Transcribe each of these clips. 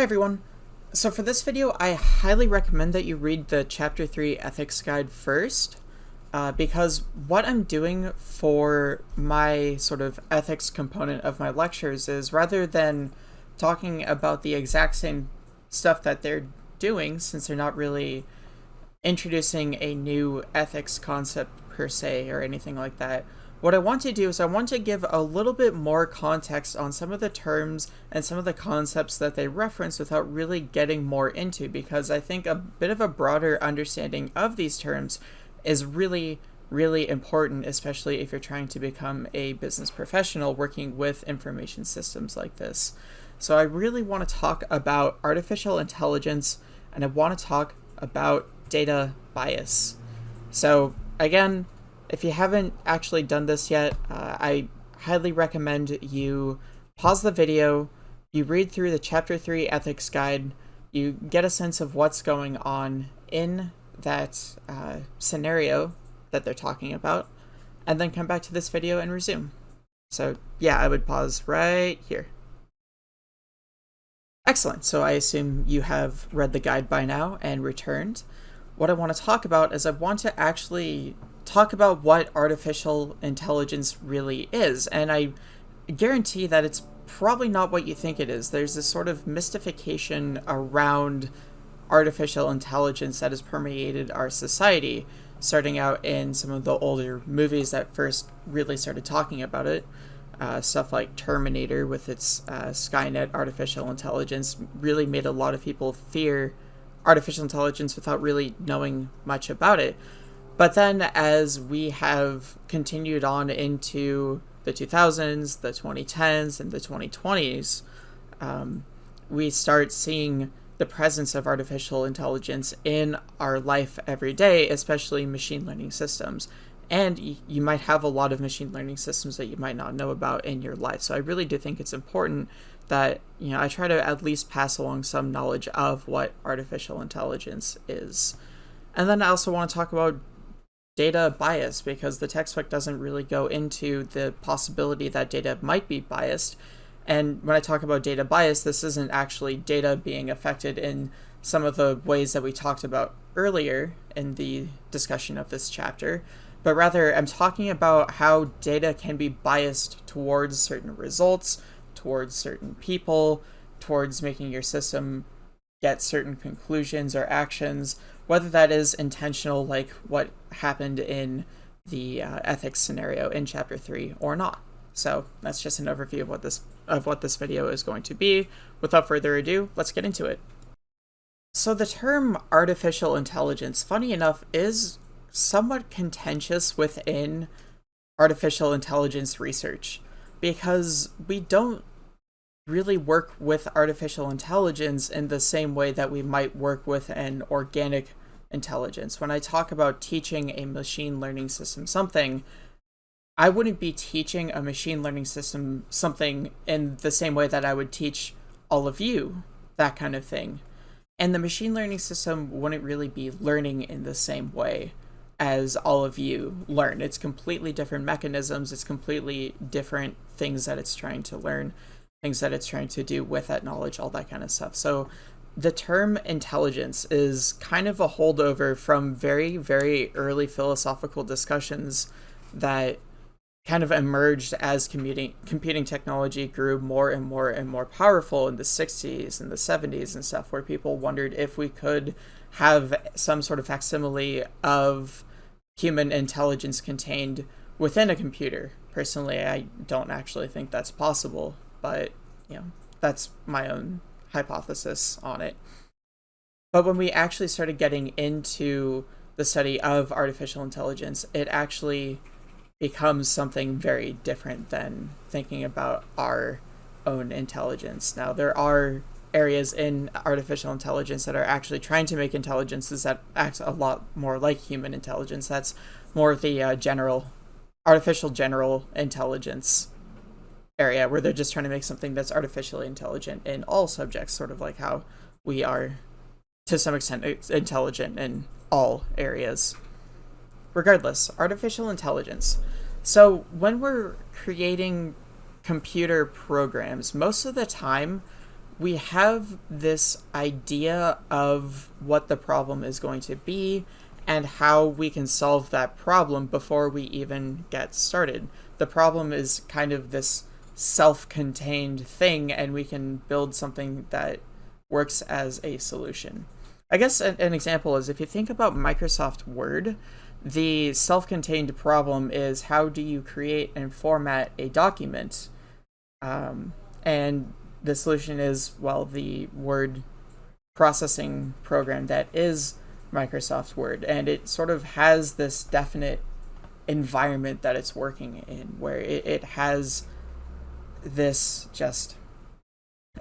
Hey everyone. So for this video, I highly recommend that you read the Chapter 3 Ethics Guide first, uh, because what I'm doing for my sort of ethics component of my lectures is rather than talking about the exact same stuff that they're doing, since they're not really introducing a new ethics concept per se or anything like that, what I want to do is I want to give a little bit more context on some of the terms and some of the concepts that they reference without really getting more into because I think a bit of a broader understanding of these terms is really really important especially if you're trying to become a business professional working with information systems like this. So I really want to talk about artificial intelligence and I want to talk about data bias. So again, if you haven't actually done this yet, uh, I highly recommend you pause the video, you read through the Chapter 3 Ethics Guide, you get a sense of what's going on in that uh, scenario that they're talking about, and then come back to this video and resume. So yeah, I would pause right here. Excellent, so I assume you have read the guide by now and returned. What I want to talk about is I want to actually talk about what artificial intelligence really is. And I guarantee that it's probably not what you think it is. There's this sort of mystification around artificial intelligence that has permeated our society, starting out in some of the older movies that first really started talking about it. Uh, stuff like Terminator with its uh, Skynet artificial intelligence really made a lot of people fear artificial intelligence without really knowing much about it. But then as we have continued on into the 2000s, the 2010s, and the 2020s, um, we start seeing the presence of artificial intelligence in our life every day, especially machine learning systems. And you might have a lot of machine learning systems that you might not know about in your life. So I really do think it's important that, you know, I try to at least pass along some knowledge of what artificial intelligence is. And then I also want to talk about data bias because the textbook doesn't really go into the possibility that data might be biased. And when I talk about data bias, this isn't actually data being affected in some of the ways that we talked about earlier in the discussion of this chapter, but rather I'm talking about how data can be biased towards certain results, towards certain people, towards making your system get certain conclusions or actions, whether that is intentional, like what happened in the uh, ethics scenario in chapter three, or not. So that's just an overview of what this of what this video is going to be. Without further ado, let's get into it. So the term artificial intelligence, funny enough, is somewhat contentious within artificial intelligence research because we don't really work with artificial intelligence in the same way that we might work with an organic intelligence. When I talk about teaching a machine learning system something, I wouldn't be teaching a machine learning system something in the same way that I would teach all of you that kind of thing. And the machine learning system wouldn't really be learning in the same way as all of you learn. It's completely different mechanisms, it's completely different things that it's trying to learn things that it's trying to do with that knowledge, all that kind of stuff. So the term intelligence is kind of a holdover from very, very early philosophical discussions that kind of emerged as computing computing technology grew more and more and more powerful in the 60s and the 70s and stuff where people wondered if we could have some sort of facsimile of human intelligence contained within a computer. Personally i don't actually think that's possible but you know, that's my own hypothesis on it. But when we actually started getting into the study of artificial intelligence, it actually becomes something very different than thinking about our own intelligence. Now, there are areas in artificial intelligence that are actually trying to make intelligences that act a lot more like human intelligence. That's more of the uh, general, artificial general intelligence area where they're just trying to make something that's artificially intelligent in all subjects, sort of like how we are to some extent intelligent in all areas. Regardless, artificial intelligence. So when we're creating computer programs, most of the time we have this idea of what the problem is going to be and how we can solve that problem before we even get started. The problem is kind of this self-contained thing and we can build something that works as a solution. I guess an, an example is if you think about Microsoft Word, the self-contained problem is how do you create and format a document? Um, and the solution is, well, the word processing program that is Microsoft Word. And it sort of has this definite environment that it's working in where it, it has this just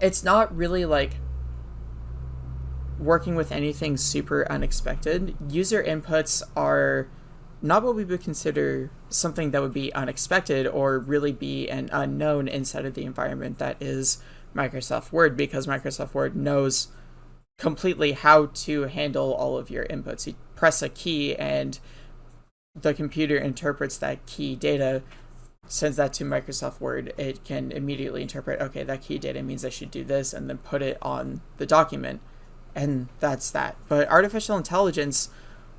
it's not really like working with anything super unexpected. User inputs are not what we would consider something that would be unexpected or really be an unknown inside of the environment that is Microsoft Word because Microsoft Word knows completely how to handle all of your inputs. You press a key and the computer interprets that key data sends that to Microsoft Word, it can immediately interpret, okay, that key data means I should do this, and then put it on the document. And that's that. But artificial intelligence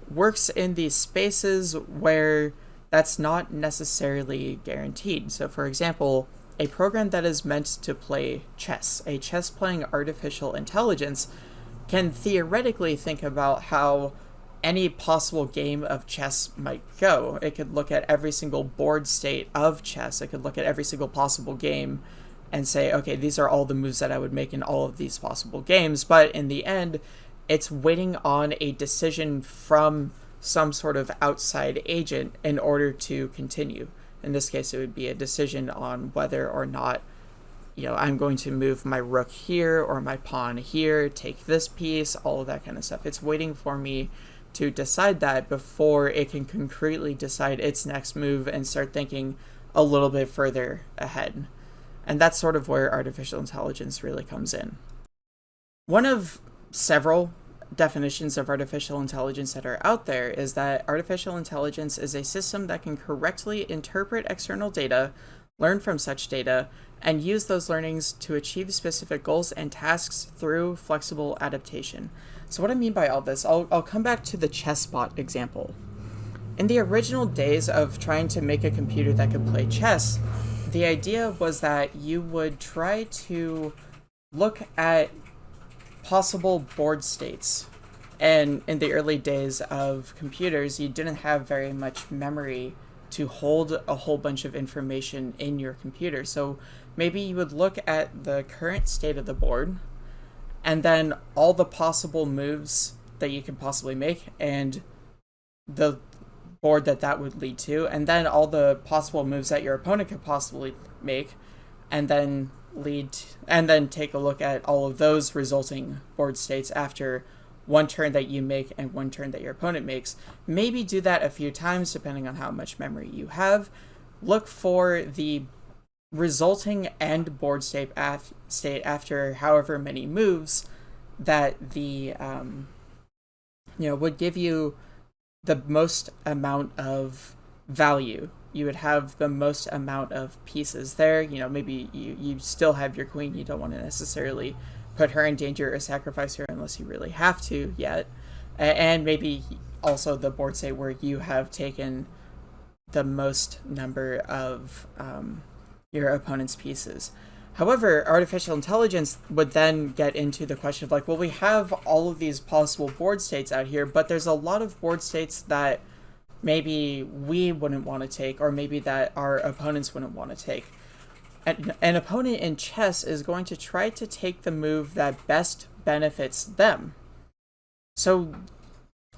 works in these spaces where that's not necessarily guaranteed. So, for example, a program that is meant to play chess, a chess playing artificial intelligence, can theoretically think about how any possible game of chess might go. It could look at every single board state of chess. It could look at every single possible game and say, okay, these are all the moves that I would make in all of these possible games. But in the end, it's waiting on a decision from some sort of outside agent in order to continue. In this case, it would be a decision on whether or not, you know, I'm going to move my rook here or my pawn here, take this piece, all of that kind of stuff. It's waiting for me to decide that before it can concretely decide its next move and start thinking a little bit further ahead. And that's sort of where artificial intelligence really comes in. One of several definitions of artificial intelligence that are out there is that artificial intelligence is a system that can correctly interpret external data, learn from such data, and use those learnings to achieve specific goals and tasks through flexible adaptation. So what I mean by all this, I'll, I'll come back to the chessbot example. In the original days of trying to make a computer that could play chess, the idea was that you would try to look at possible board states. And in the early days of computers, you didn't have very much memory to hold a whole bunch of information in your computer. So maybe you would look at the current state of the board, and then all the possible moves that you can possibly make and the board that that would lead to and then all the possible moves that your opponent could possibly make and then lead and then take a look at all of those resulting board states after one turn that you make and one turn that your opponent makes. Maybe do that a few times depending on how much memory you have. Look for the resulting end board state, af- state after however many moves that the um, you know would give you the most amount of value. You would have the most amount of pieces there. You know maybe you, you still have your queen. You don't want to necessarily put her in danger or sacrifice her unless you really have to yet. And maybe also the board state where you have taken the most number of um, your opponent's pieces. However, artificial intelligence would then get into the question of like, well, we have all of these possible board states out here, but there's a lot of board states that maybe we wouldn't want to take, or maybe that our opponents wouldn't want to take. An, an opponent in chess is going to try to take the move that best benefits them. So,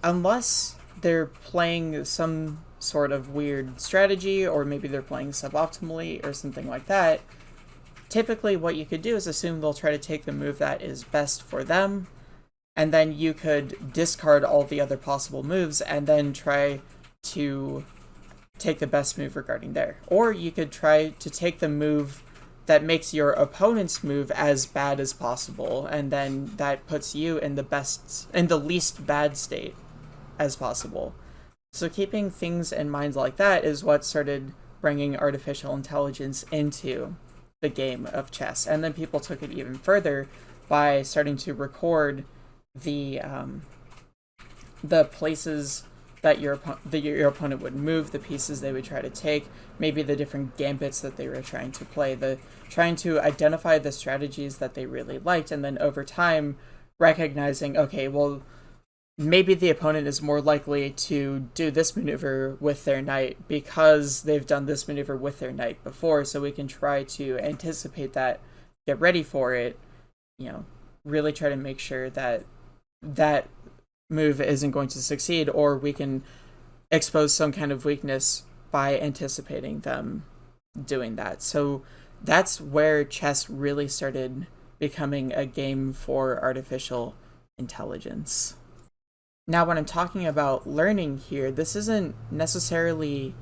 unless they're playing some sort of weird strategy, or maybe they're playing suboptimally or something like that, typically what you could do is assume they'll try to take the move that is best for them, and then you could discard all the other possible moves and then try to take the best move regarding there. Or you could try to take the move that makes your opponent's move as bad as possible, and then that puts you in the best, in the least bad state as possible. So keeping things in mind like that is what started bringing artificial intelligence into the game of chess. And then people took it even further by starting to record the um, the places that your that your opponent would move, the pieces they would try to take, maybe the different gambits that they were trying to play, the trying to identify the strategies that they really liked, and then over time recognizing, okay, well, maybe the opponent is more likely to do this maneuver with their knight because they've done this maneuver with their knight before, so we can try to anticipate that, get ready for it, you know, really try to make sure that that move isn't going to succeed, or we can expose some kind of weakness by anticipating them doing that. So that's where chess really started becoming a game for artificial intelligence. Now, when I'm talking about learning here, this isn't necessarily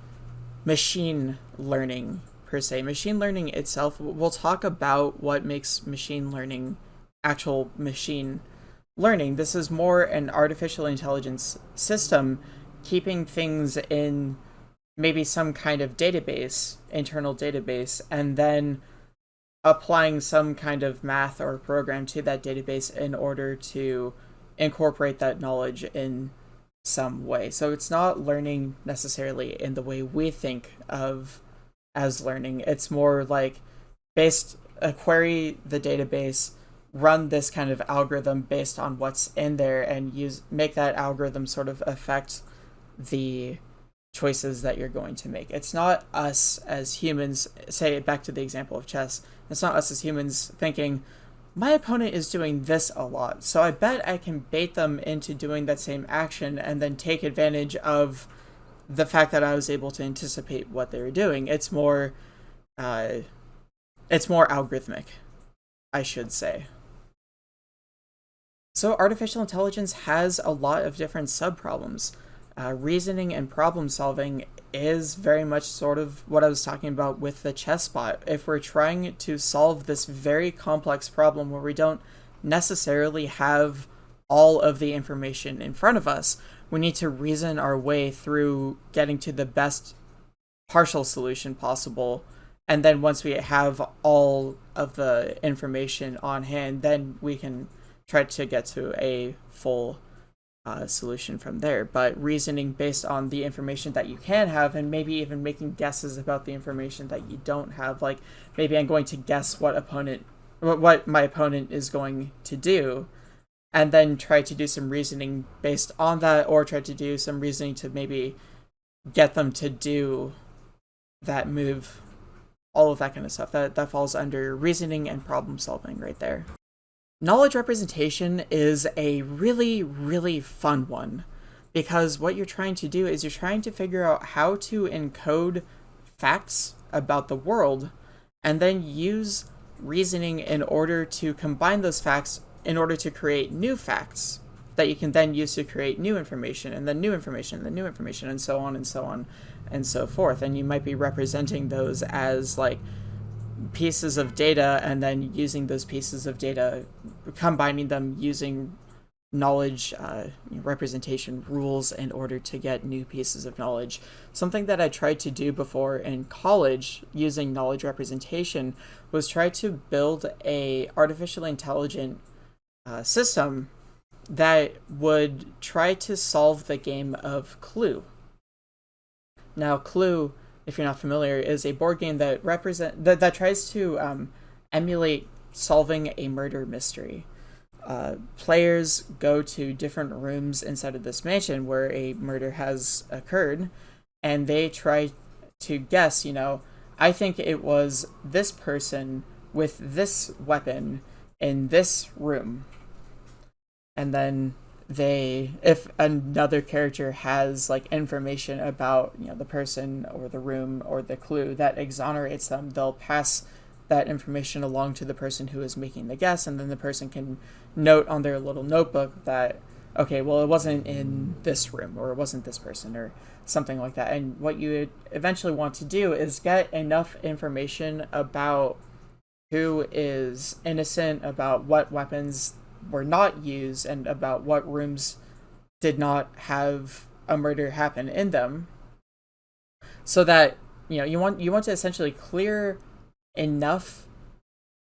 machine learning per se. Machine learning itself, we'll talk about what makes machine learning actual machine learning. This is more an artificial intelligence system keeping things in maybe some kind of database, internal database, and then applying some kind of math or program to that database in order to incorporate that knowledge in some way. So it's not learning necessarily in the way we think of as learning. It's more like based a query the database run this kind of algorithm based on what's in there and use make that algorithm sort of affect the choices that you're going to make. It's not us as humans, say back to the example of chess, it's not us as humans thinking, my opponent is doing this a lot, so I bet I can bait them into doing that same action and then take advantage of the fact that I was able to anticipate what they were doing. It's more, uh, it's more algorithmic, I should say. So artificial intelligence has a lot of different subproblems. Uh, reasoning and problem solving is very much sort of what I was talking about with the chess bot. If we're trying to solve this very complex problem where we don't necessarily have all of the information in front of us, we need to reason our way through getting to the best partial solution possible. And then once we have all of the information on hand, then we can try to get to a full uh, solution from there. But reasoning based on the information that you can have, and maybe even making guesses about the information that you don't have. Like maybe I'm going to guess what opponent, what my opponent is going to do, and then try to do some reasoning based on that, or try to do some reasoning to maybe get them to do that move. All of that kind of stuff. That that falls under reasoning and problem solving right there. Knowledge representation is a really, really fun one because what you're trying to do is you're trying to figure out how to encode facts about the world and then use reasoning in order to combine those facts in order to create new facts that you can then use to create new information and then new information and then new information and so on and so on and so forth. And you might be representing those as like pieces of data and then using those pieces of data, combining them using knowledge uh, representation rules in order to get new pieces of knowledge. Something that I tried to do before in college using knowledge representation was try to build a artificially intelligent uh, system that would try to solve the game of Clue. Now, Clue if you're not familiar, is a board game that represent that, that tries to um, emulate solving a murder mystery. Uh, players go to different rooms inside of this mansion where a murder has occurred, and they try to guess. You know, I think it was this person with this weapon in this room, and then they if another character has like information about you know the person or the room or the clue that exonerates them they'll pass that information along to the person who is making the guess and then the person can note on their little notebook that okay well it wasn't in this room or it wasn't this person or something like that. And what you eventually want to do is get enough information about who is innocent about what weapons were not used and about what rooms did not have a murder happen in them so that you know you want you want to essentially clear enough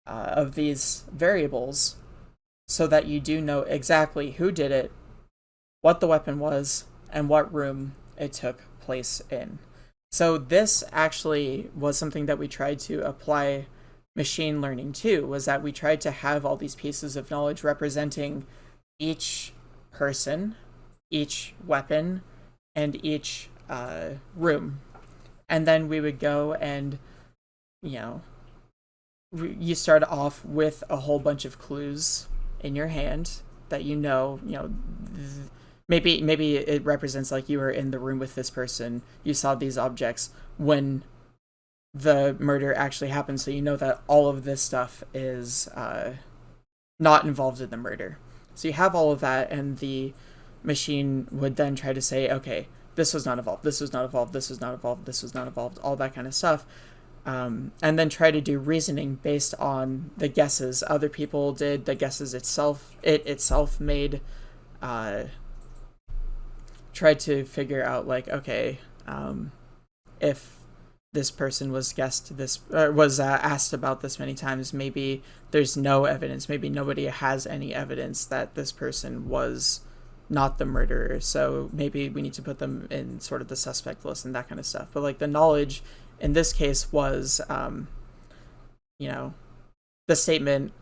uh, of these variables so that you do know exactly who did it, what the weapon was, and what room it took place in. So this actually was something that we tried to apply machine learning to, was that we tried to have all these pieces of knowledge representing each person, each weapon, and each uh, room. And then we would go and, you know, you start off with a whole bunch of clues in your hand that you know, you know, maybe maybe it represents like you were in the room with this person, you saw these objects when the murder actually happened, so you know that all of this stuff is uh, not involved in the murder. So you have all of that, and the machine would then try to say, okay, this was not involved, this was not involved, this was not involved, this was not involved, all that kind of stuff. Um, and then try to do reasoning based on the guesses other people did, the guesses itself it itself made. Uh, tried to figure out like, okay, um, if this person was guessed this uh, was uh, asked about this many times, maybe there's no evidence, maybe nobody has any evidence that this person was not the murderer. So maybe we need to put them in sort of the suspect list and that kind of stuff. But like the knowledge in this case was, um, you know, the statement,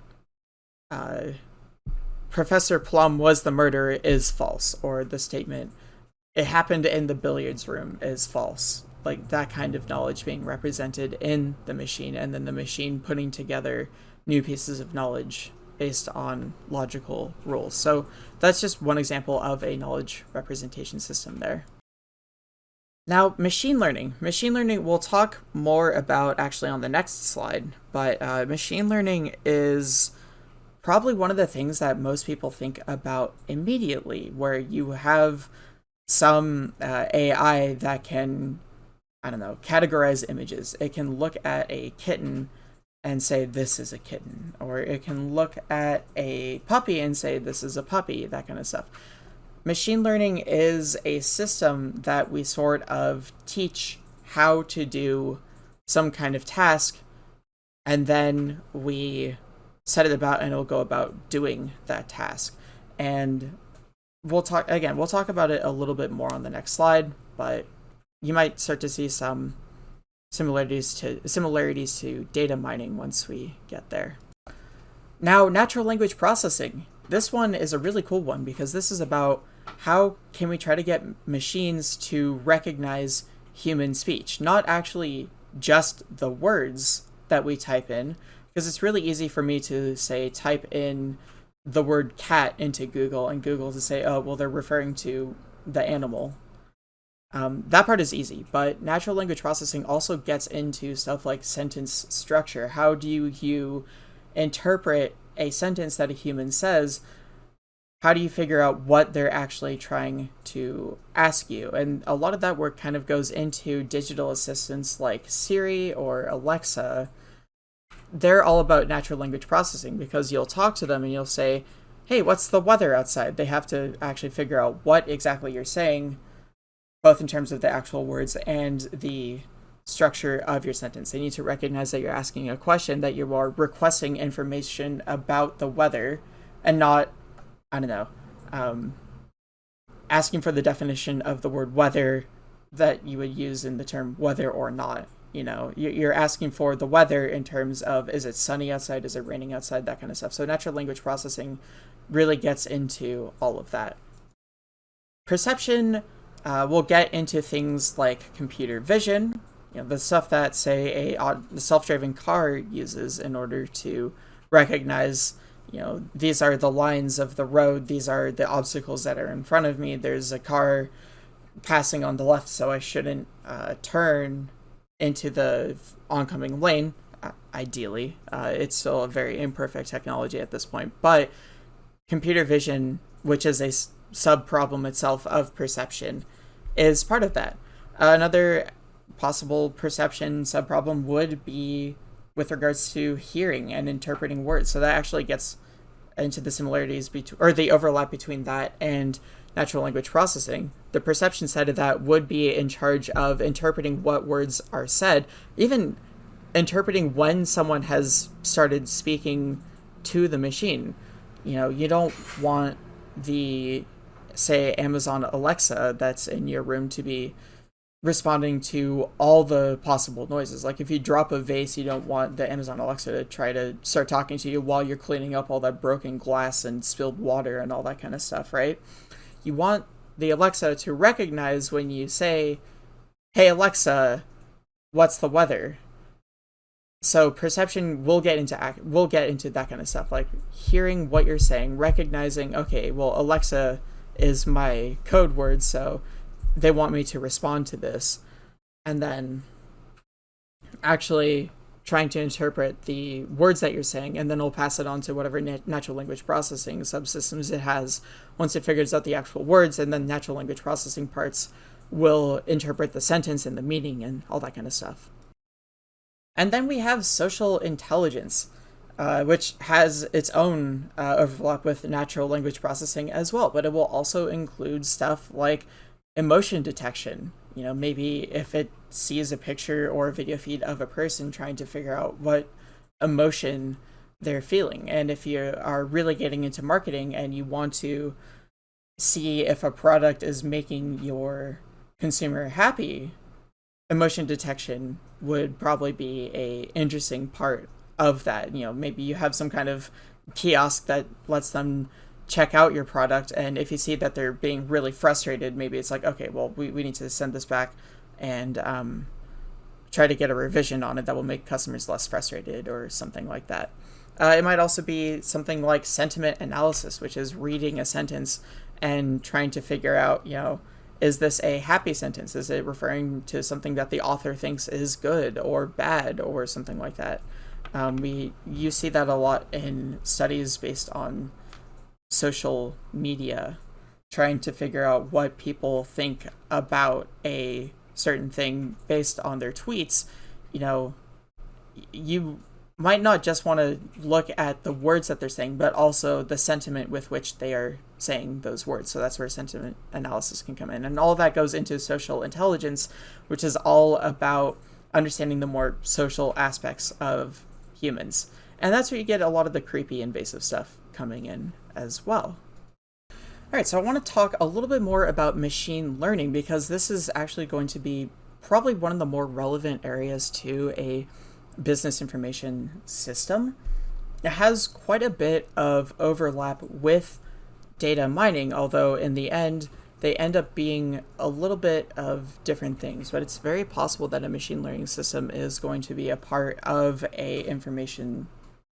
uh, Professor Plum was the murderer is false, or the statement, it happened in the billiards room is false. Like that kind of knowledge being represented in the machine, and then the machine putting together new pieces of knowledge based on logical rules. So that's just one example of a knowledge representation system there. Now, machine learning. Machine learning, we'll talk more about actually on the next slide, but uh, machine learning is probably one of the things that most people think about immediately, where you have some uh, AI that can, I don't know, categorize images. It can look at a kitten and say, this is a kitten, or it can look at a puppy and say, this is a puppy, that kind of stuff machine learning is a system that we sort of teach how to do some kind of task, and then we set it about and it'll go about doing that task. And we'll talk again, we'll talk about it a little bit more on the next slide, but you might start to see some similarities to similarities to data mining once we get there. Now, natural language processing. This one is a really cool one because this is about how can we try to get machines to recognize human speech, not actually just the words that we type in, because it's really easy for me to say type in the word cat into Google and Google to say, oh, well, they're referring to the animal. Um, that part is easy, but natural language processing also gets into stuff like sentence structure. How do you interpret a sentence that a human says how do you figure out what they're actually trying to ask you? And a lot of that work kind of goes into digital assistants like Siri or Alexa. They're all about natural language processing because you'll talk to them and you'll say, hey, what's the weather outside? They have to actually figure out what exactly you're saying, both in terms of the actual words and the structure of your sentence. They need to recognize that you're asking a question, that you are requesting information about the weather, and not I don't know, um, asking for the definition of the word weather that you would use in the term whether or not. You know, you're asking for the weather in terms of is it sunny outside, is it raining outside, that kind of stuff. So natural language processing really gets into all of that. Perception uh, will get into things like computer vision, you know, the stuff that say a self-driving car uses in order to recognize you know, these are the lines of the road, these are the obstacles that are in front of me. There's a car passing on the left, so I shouldn't uh, turn into the oncoming lane, uh, ideally. Uh, it's still a very imperfect technology at this point, but computer vision, which is a sub problem itself of perception, is part of that. another possible perception sub problem would be with regards to hearing and interpreting words. So that actually gets into the similarities between or the overlap between that and natural language processing. The perception side of that would be in charge of interpreting what words are said, even interpreting when someone has started speaking to the machine. You know, you don't want the, say, Amazon Alexa that's in your room to be responding to all the possible noises. Like if you drop a vase, you don't want the Amazon Alexa to try to start talking to you while you're cleaning up all that broken glass and spilled water and all that kind of stuff, right? You want the Alexa to recognize when you say, "Hey Alexa, what's the weather?" So perception will get into act will get into that kind of stuff, like hearing what you're saying, recognizing, okay, well Alexa is my code word, so they want me to respond to this. And then actually trying to interpret the words that you're saying and then it'll pass it on to whatever nat- natural language processing subsystems it has. Once it figures out the actual words and then natural language processing parts will interpret the sentence and the meaning and all that kind of stuff. And then we have social intelligence uh, which has its own uh, overlap with natural language processing as well but it will also include stuff like emotion detection. You know, maybe if it sees a picture or a video feed of a person trying to figure out what emotion they're feeling. And if you are really getting into marketing and you want to see if a product is making your consumer happy, emotion detection would probably be a interesting part of that. You know, maybe you have some kind of kiosk that lets them check out your product and if you see that they're being really frustrated maybe it's like okay well we, we need to send this back and um, try to get a revision on it that will make customers less frustrated or something like that uh, it might also be something like sentiment analysis which is reading a sentence and trying to figure out you know is this a happy sentence is it referring to something that the author thinks is good or bad or something like that um, we you see that a lot in studies based on social media trying to figure out what people think about a certain thing based on their tweets, you know, you might not just want to look at the words that they're saying, but also the sentiment with which they are saying those words. So that's where sentiment analysis can come in. And all that goes into social intelligence, which is all about understanding the more social aspects of humans. And that's where you get a lot of the creepy invasive stuff coming in as well. All right, so I want to talk a little bit more about machine learning because this is actually going to be probably one of the more relevant areas to a business information system. It has quite a bit of overlap with data mining, although in the end, they end up being a little bit of different things, but it's very possible that a machine learning system is going to be a part of a information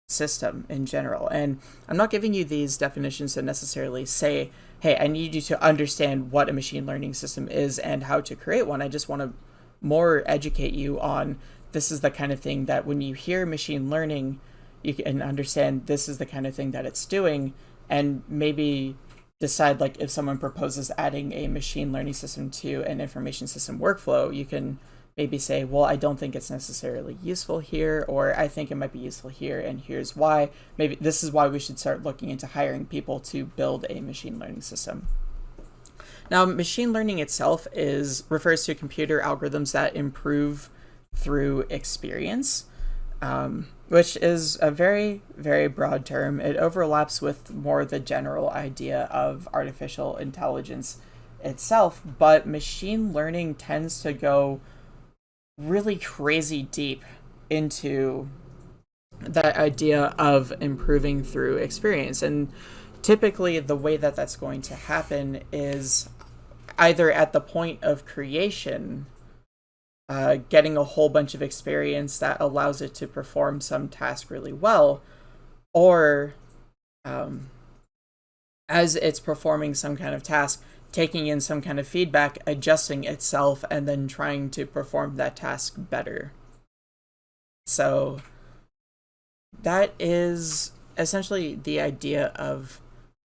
system in general. And I'm not giving you these definitions to necessarily say, hey, I need you to understand what a machine learning system is and how to create one. I just want to more educate you on this is the kind of thing that when you hear machine learning, you can understand this is the kind of thing that it's doing and maybe decide like if someone proposes adding a machine learning system to an information system workflow, you can maybe say, well, I don't think it's necessarily useful here, or I think it might be useful here, and here's why. Maybe this is why we should start looking into hiring people to build a machine learning system. Now, machine learning itself is refers to computer algorithms that improve through experience, um, which is a very, very broad term. It overlaps with more the general idea of artificial intelligence itself, but machine learning tends to go really crazy deep into that idea of improving through experience. And typically, the way that that's going to happen is either at the point of creation, uh, getting a whole bunch of experience that allows it to perform some task really well, or um, as it's performing some kind of task, taking in some kind of feedback, adjusting itself, and then trying to perform that task better. So that is essentially the idea of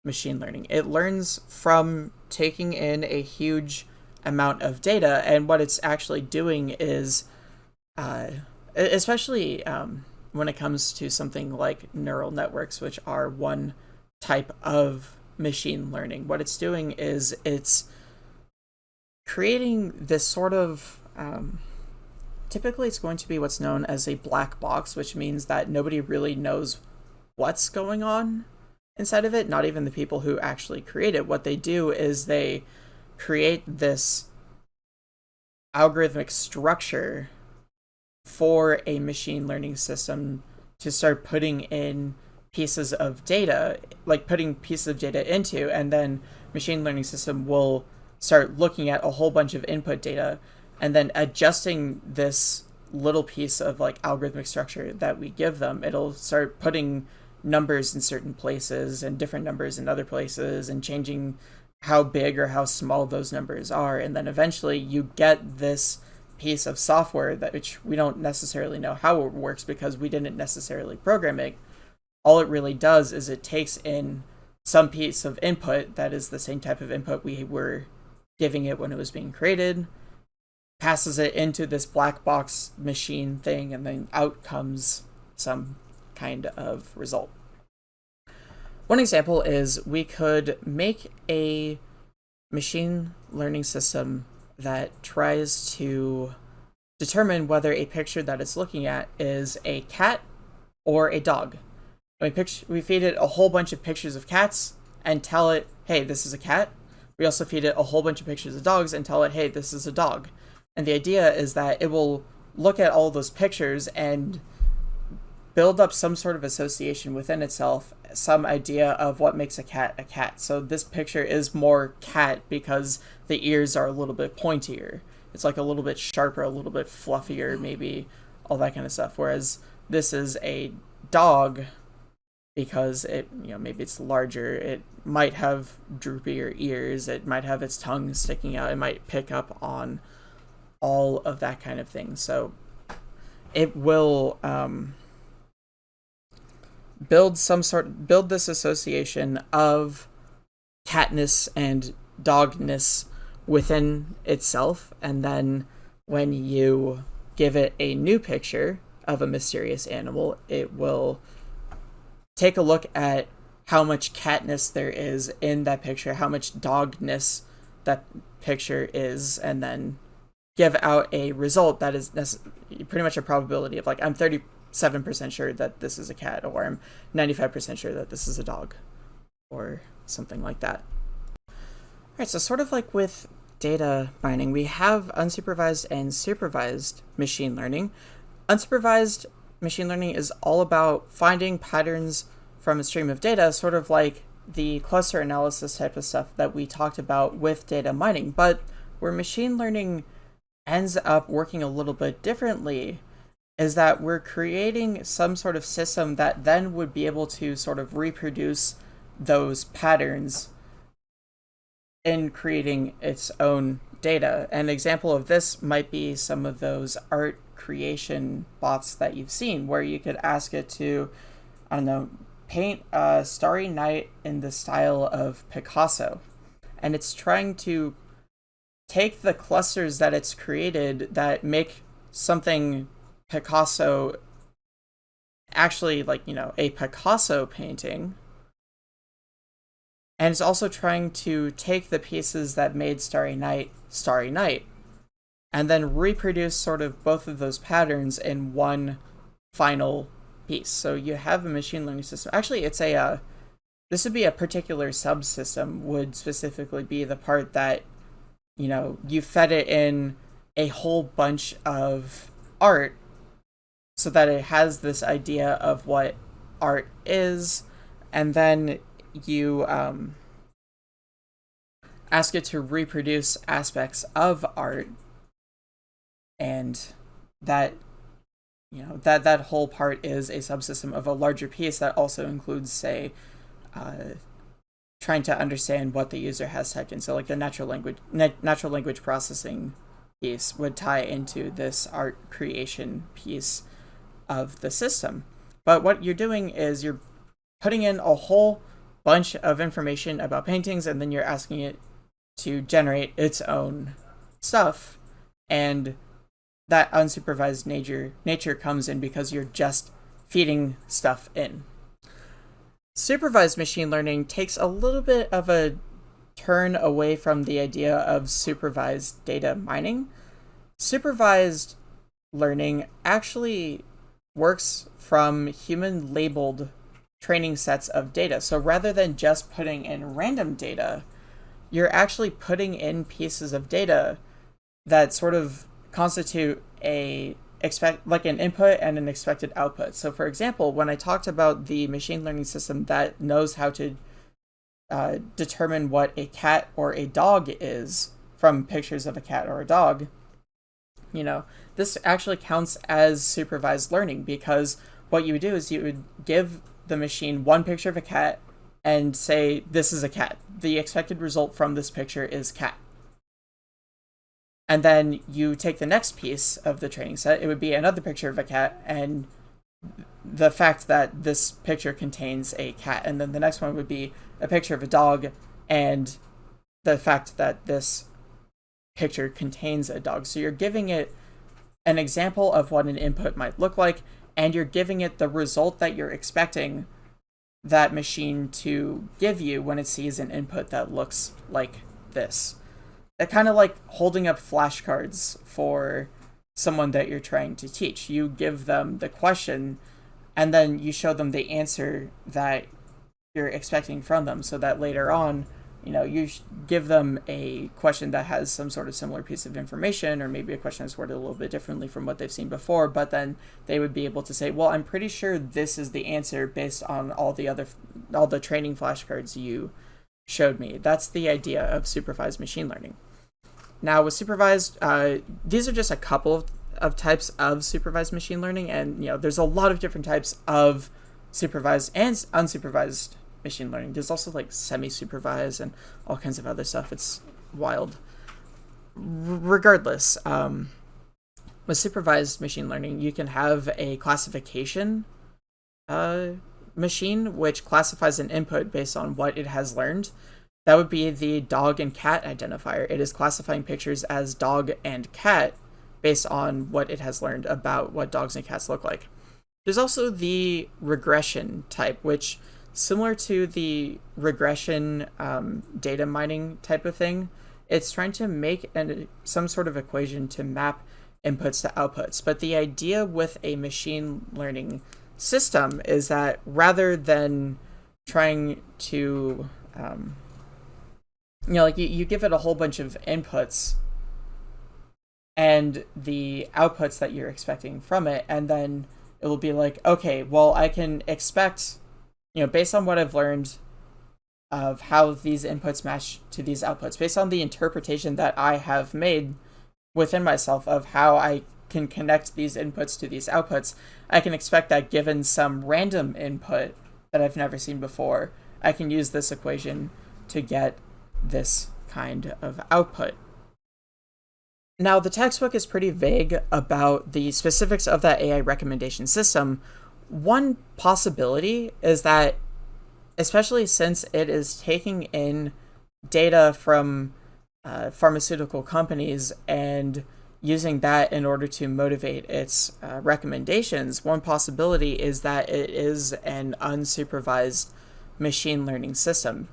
machine learning. It learns from taking in a huge amount of data, and what it's actually doing is, uh, especially um, when it comes to something like neural networks, which are one type of machine learning. What it's doing is it's creating this sort of um, typically it's going to be what's known as a black box, which means that nobody really knows what's going on inside of it, not even the people who actually create it. What they do is they create this algorithmic structure for a machine learning system to start putting in pieces of data, like putting pieces of data into, and then machine learning system will start looking at a whole bunch of input data and then adjusting this little piece of like algorithmic structure that we give them. It'll start putting numbers in certain places and different numbers in other places and changing how big or how small those numbers are. And then eventually you get this piece of software that which we don't necessarily know how it works because we didn't necessarily program it. All it really does is it takes in some piece of input that is the same type of input we were giving it when it was being created, passes it into this black box machine thing, and then out comes some kind of result. One example is we could make a machine learning system that tries to determine whether a picture that it's looking at is a cat or a dog. We, picture, we feed it a whole bunch of pictures of cats and tell it, hey, this is a cat. We also feed it a whole bunch of pictures of dogs and tell it, hey, this is a dog. And the idea is that it will look at all those pictures and build up some sort of association within itself, some idea of what makes a cat a cat. So this picture is more cat because the ears are a little bit pointier. It's like a little bit sharper, a little bit fluffier, maybe all that kind of stuff. Whereas this is a dog because it, you know, maybe it's larger. It might have droopier ears. It might have its tongue sticking out. It might pick up on all of that kind of thing. So it will um, build some sort build this association of catness and dogness within itself and then when you give it a new picture of a mysterious animal it will take a look at how much catness there is in that picture how much dogness that picture is and then give out a result that is pretty much a probability of like I'm 37% sure that this is a cat or I'm 95% sure that this is a dog or something like that. All right, so sort of like with data mining, we have unsupervised and supervised machine learning. Unsupervised machine learning is all about finding patterns from a stream of data, sort of like the cluster analysis type of stuff that we talked about with data mining, but where machine learning ends up working a little bit differently is that we're creating some sort of system that then would be able to sort of reproduce those patterns in creating its own data. An example of this might be some of those art creation bots that you've seen where you could ask it to, I don't know, paint a starry night in the style of Picasso. And it's trying to take the clusters that it's created that make something Picasso actually like, you know, a Picasso painting. And it's also trying to take the pieces that made Starry Night Starry Night and then reproduce sort of both of those patterns in one final piece. So you have a machine learning system. Actually, it's a uh, this would be a particular subsystem would specifically be the part that you know, you fed it in a whole bunch of art so that it has this idea of what art is, and then you um, ask it to reproduce aspects of art, and that you know that that whole part is a subsystem of a larger piece that also includes, say, uh, trying to understand what the user has typed in. So like the natural language natural language processing piece would tie into this art creation piece of the system. But what you're doing is you're putting in a whole bunch of information about paintings and then you're asking it to generate its own stuff and that unsupervised nature nature comes in because you're just feeding stuff in. Supervised machine learning takes a little bit of a turn away from the idea of supervised data mining. Supervised learning actually works from human labeled training sets of data. So rather than just putting in random data, you're actually putting in pieces of data that sort of constitute a expect like an input and an expected output. So for example, when I talked about the machine learning system that knows how to uh, determine what a cat or a dog is from pictures of a cat or a dog, you know, this actually counts as supervised learning because what you would do is you would give the machine one picture of a cat and say, this is a cat. The expected result from this picture is cat. And then you take the next piece of the training set, it would be another picture of a cat, and the fact that this picture contains a cat. And then the next one would be a picture of a dog, and the fact that this picture contains a dog. So you're giving it an example of what an input might look like, and you're giving it the result that you're expecting that machine to give you when it sees an input that looks like this. That kind of like holding up flashcards for someone that you're trying to teach. You give them the question and then you show them the answer that you're expecting from them so that later on you know, you give them a question that has some sort of similar piece of information, or maybe a question that's worded a little bit differently from what they've seen before, but then they would be able to say, well, I'm pretty sure this is the answer based on all the other, all the training flashcards you showed me. That's the idea of supervised machine learning. Now with supervised, uh, these are just a couple of, of types of supervised machine learning, and you know, there's a lot of different types of supervised and unsupervised machine learning. There's also like semi-supervised and all kinds of other stuff. It's wild. R regardless, um, with supervised machine learning, you can have a classification uh, machine which classifies an input based on what it has learned. That would be the dog and cat identifier. It is classifying pictures as dog and cat based on what it has learned about what dogs and cats look like. There's also the regression type, which similar to the regression um, data mining type of thing, it's trying to make an, some sort of equation to map inputs to outputs. But the idea with a machine learning system is that rather than trying to, um, you know, like you, you give it a whole bunch of inputs and the outputs that you're expecting from it, and then it will be like, okay, well, I can expect you know, based on what I've learned of how these inputs match to these outputs, based on the interpretation that I have made within myself of how I can connect these inputs to these outputs, I can expect that given some random input that I've never seen before, I can use this equation to get this kind of output. Now, the textbook is pretty vague about the specifics of that AI recommendation system, one possibility is that, especially since it is taking in data from uh, pharmaceutical companies and using that in order to motivate its uh, recommendations, one possibility is that it is an unsupervised machine learning system.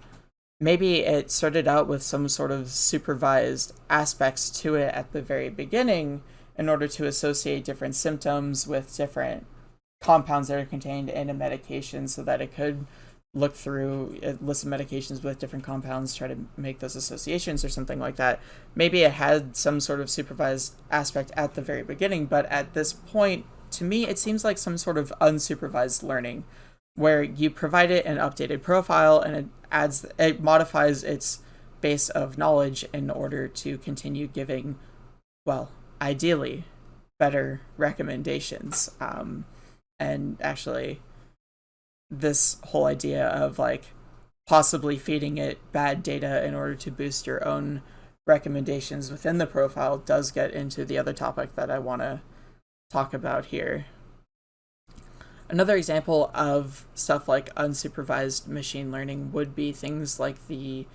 Maybe it started out with some sort of supervised aspects to it at the very beginning in order to associate different symptoms with different compounds that are contained in a medication so that it could look through a list of medications with different compounds, try to make those associations or something like that. Maybe it had some sort of supervised aspect at the very beginning, but at this point, to me, it seems like some sort of unsupervised learning where you provide it an updated profile and it adds, it modifies its base of knowledge in order to continue giving, well, ideally, better recommendations. Um, and actually this whole idea of like possibly feeding it bad data in order to boost your own recommendations within the profile does get into the other topic that I want to talk about here. Another example of stuff like unsupervised machine learning would be things like the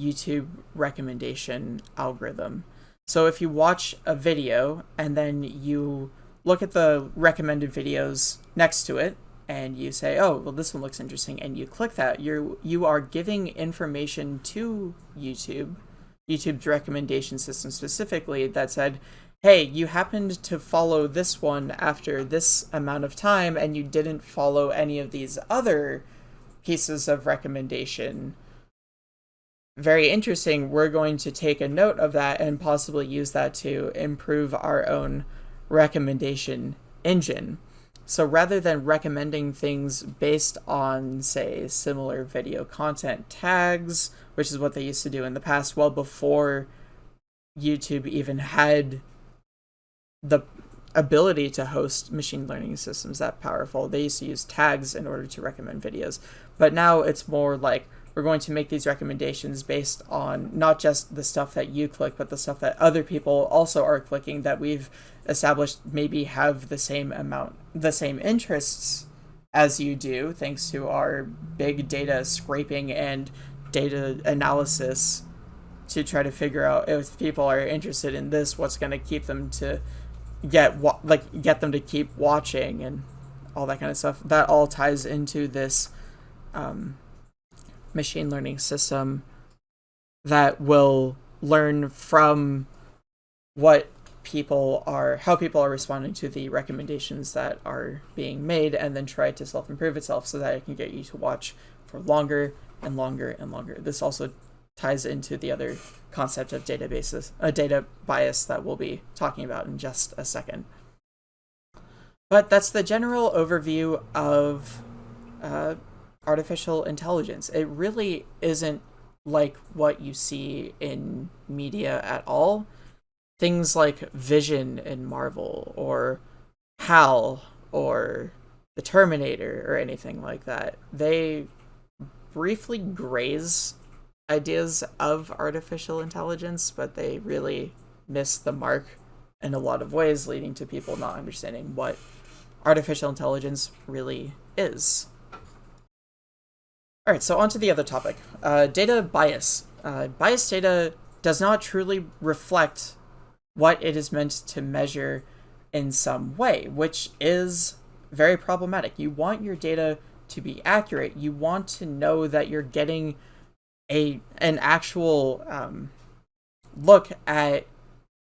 YouTube recommendation algorithm. So if you watch a video and then you look at the recommended videos next to it and you say, oh, well, this one looks interesting, and you click that, you're, you are giving information to YouTube, YouTube's recommendation system specifically, that said, hey, you happened to follow this one after this amount of time, and you didn't follow any of these other pieces of recommendation. Very interesting, we're going to take a note of that and possibly use that to improve our own recommendation engine. So rather than recommending things based on, say, similar video content tags, which is what they used to do in the past, well before YouTube even had the ability to host machine learning systems that powerful, they used to use tags in order to recommend videos. But now it's more like we're going to make these recommendations based on not just the stuff that you click, but the stuff that other people also are clicking that we've established maybe have the same amount, the same interests as you do, thanks to our big data scraping and data analysis to try to figure out if people are interested in this, what's going to keep them to get what like get them to keep watching and all that kind of stuff. That all ties into this um, machine learning system that will learn from what people are how people are responding to the recommendations that are being made and then try to self-improve itself so that it can get you to watch for longer and longer and longer this also ties into the other concept of databases a data bias that we'll be talking about in just a second but that's the general overview of uh, artificial intelligence. It really isn't like what you see in media at all. Things like Vision in Marvel or HAL or the Terminator or anything like that. They briefly graze ideas of artificial intelligence, but they really miss the mark in a lot of ways, leading to people not understanding what artificial intelligence really is. All right, so on to the other topic. Uh, data bias. Uh, bias data does not truly reflect what it is meant to measure in some way, which is very problematic. You want your data to be accurate. You want to know that you're getting a an actual um, look at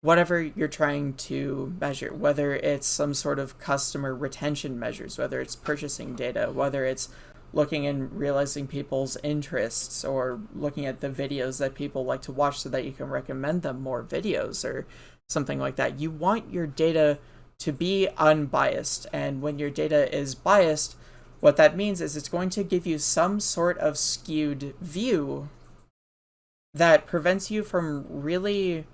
whatever you're trying to measure, whether it's some sort of customer retention measures, whether it's purchasing data, whether it's looking and realizing people's interests or looking at the videos that people like to watch so that you can recommend them more videos or something like that. You want your data to be unbiased. And when your data is biased, what that means is it's going to give you some sort of skewed view that prevents you from really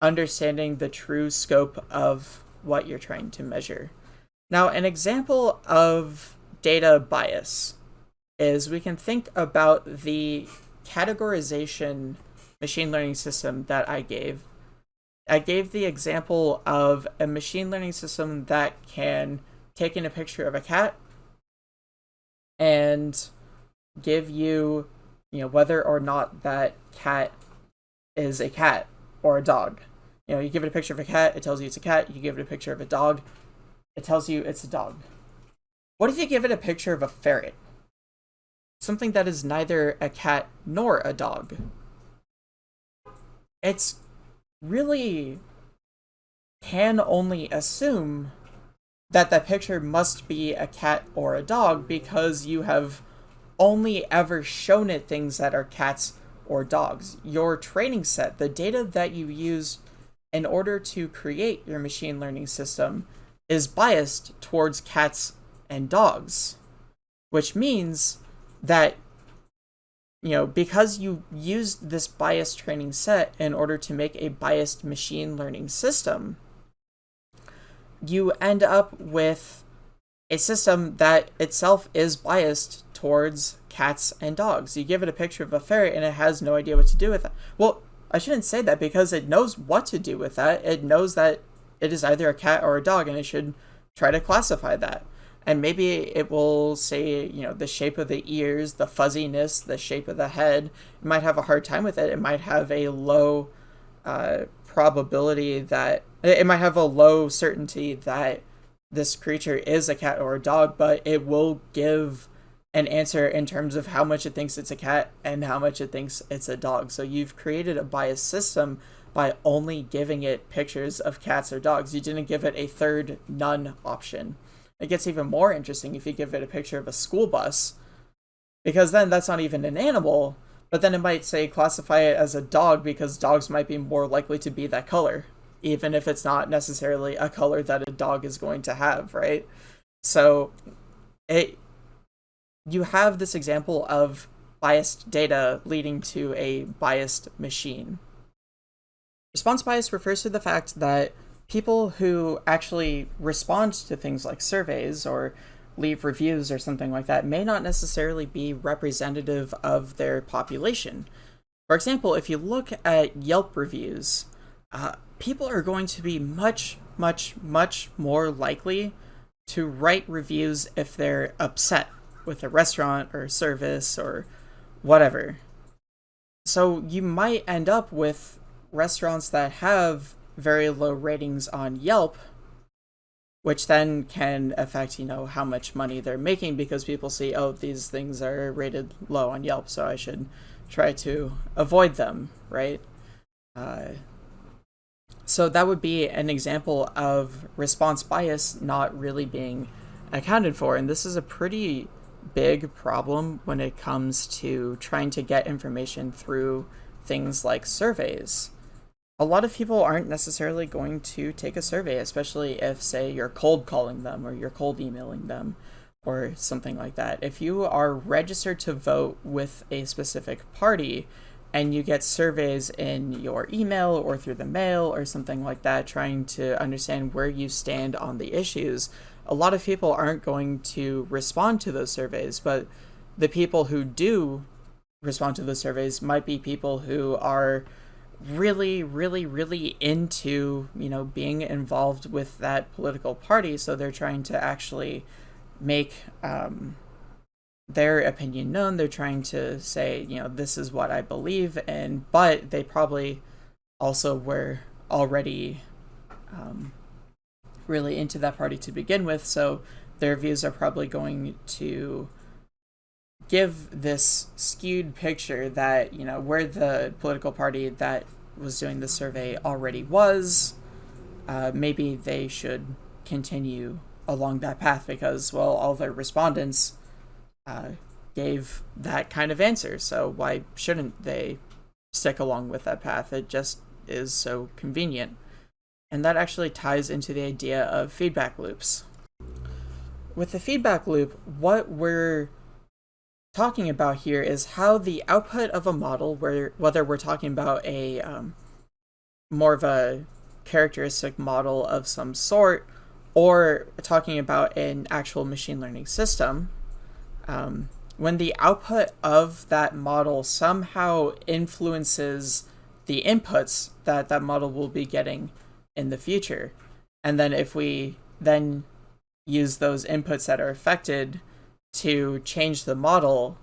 understanding the true scope of what you're trying to measure. Now, an example of data bias is we can think about the categorization machine learning system that I gave. I gave the example of a machine learning system that can take in a picture of a cat and give you, you know, whether or not that cat is a cat or a dog. You know, you give it a picture of a cat, it tells you it's a cat. You give it a picture of a dog, it tells you it's a dog. What if you give it a picture of a ferret? something that is neither a cat nor a dog. It's really can only assume that that picture must be a cat or a dog because you have only ever shown it things that are cats or dogs. Your training set, the data that you use in order to create your machine learning system, is biased towards cats and dogs, which means that you know because you used this bias training set in order to make a biased machine learning system you end up with a system that itself is biased towards cats and dogs. You give it a picture of a ferret and it has no idea what to do with it. Well i shouldn't say that because it knows what to do with that. It knows that it is either a cat or a dog and it should try to classify that and maybe it will say you know the shape of the ears the fuzziness the shape of the head. It might have a hard time with it. It might have a low uh, probability that it might have a low certainty that this creature is a cat or a dog but it will give an answer in terms of how much it thinks it's a cat and how much it thinks it's a dog. So you've created a biased system by only giving it pictures of cats or dogs. You didn't give it a third none option it gets even more interesting if you give it a picture of a school bus. because then that's not even an animal, but then it might say classify it as a dog because dogs might be more likely to be that color, even if it's not necessarily a color that a dog is going to have, right? So it you have this example of biased data leading to a biased machine. Response bias refers to the fact that people who actually respond to things like surveys or leave reviews or something like that may not necessarily be representative of their population. For example, if you look at Yelp reviews, uh, people are going to be much, much, much more likely to write reviews if they're upset with a restaurant or service or whatever. So you might end up with restaurants that have very low ratings on Yelp which then can affect you know how much money they're making because people see oh these things are rated low on Yelp so I should try to avoid them right? Uh, so that would be an example of response bias not really being accounted for and this is a pretty big problem when it comes to trying to get information through things like surveys a lot of people aren't necessarily going to take a survey, especially if, say, you're cold calling them or you're cold emailing them or something like that. If you are registered to vote with a specific party and you get surveys in your email or through the mail or something like that, trying to understand where you stand on the issues, a lot of people aren't going to respond to those surveys, but the people who do respond to those surveys might be people who are really, really, really into, you know, being involved with that political party. So they're trying to actually make um, their opinion known. They're trying to say, you know, this is what I believe in, but they probably also were already um, really into that party to begin with. So their views are probably going to give this skewed picture that you know where the political party that was doing the survey already was uh, maybe they should continue along that path because well all their respondents uh, gave that kind of answer. So why shouldn't they stick along with that path? It just is so convenient. And that actually ties into the idea of feedback loops. With the feedback loop what we're talking about here is how the output of a model, where whether we're talking about a um, more of a characteristic model of some sort, or talking about an actual machine learning system, um, when the output of that model somehow influences the inputs that that model will be getting in the future, and then if we then use those inputs that are affected to change the model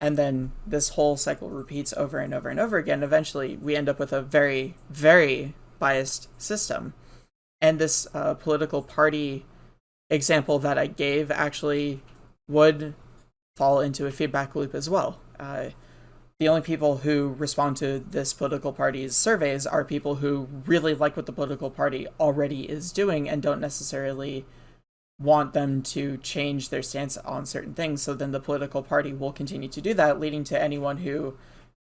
and then this whole cycle repeats over and over and over again eventually we end up with a very very biased system. And this uh, political party example that i gave actually would fall into a feedback loop as well. Uh, the only people who respond to this political party's surveys are people who really like what the political party already is doing and don't necessarily want them to change their stance on certain things. So then the political party will continue to do that, leading to anyone who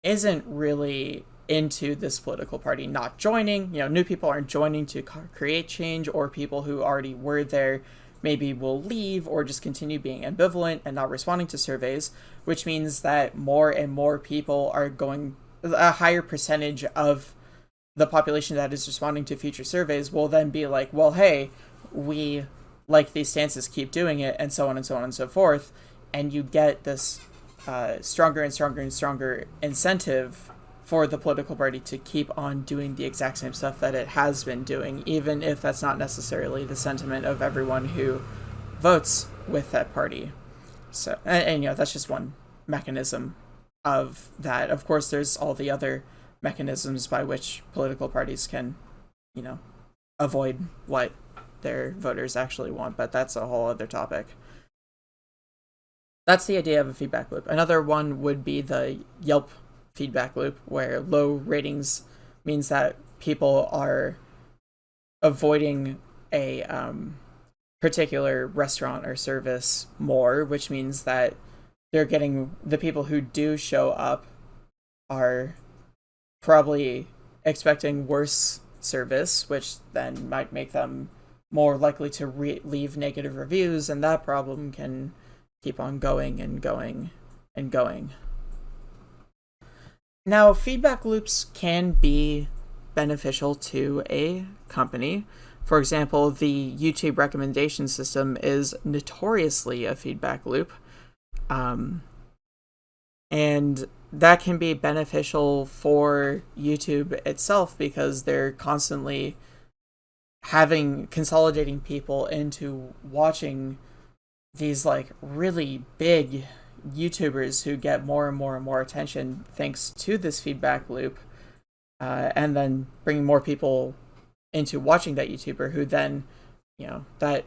isn't really into this political party not joining. You know, new people aren't joining to create change, or people who already were there maybe will leave or just continue being ambivalent and not responding to surveys, which means that more and more people are going, a higher percentage of the population that is responding to future surveys will then be like, well, hey, we like these stances keep doing it, and so on and so on and so forth, and you get this uh, stronger and stronger and stronger incentive for the political party to keep on doing the exact same stuff that it has been doing, even if that's not necessarily the sentiment of everyone who votes with that party. So, and, and you know, that's just one mechanism of that. Of course, there's all the other mechanisms by which political parties can, you know, avoid what their voters actually want, but that's a whole other topic. That's the idea of a feedback loop. Another one would be the Yelp feedback loop, where low ratings means that people are avoiding a um, particular restaurant or service more, which means that they're getting the people who do show up are probably expecting worse service, which then might make them more likely to leave negative reviews, and that problem can keep on going and going and going. Now, feedback loops can be beneficial to a company. For example, the YouTube recommendation system is notoriously a feedback loop. Um, and that can be beneficial for YouTube itself because they're constantly having consolidating people into watching these like really big YouTubers who get more and more and more attention thanks to this feedback loop, uh, and then bringing more people into watching that YouTuber who then, you know, that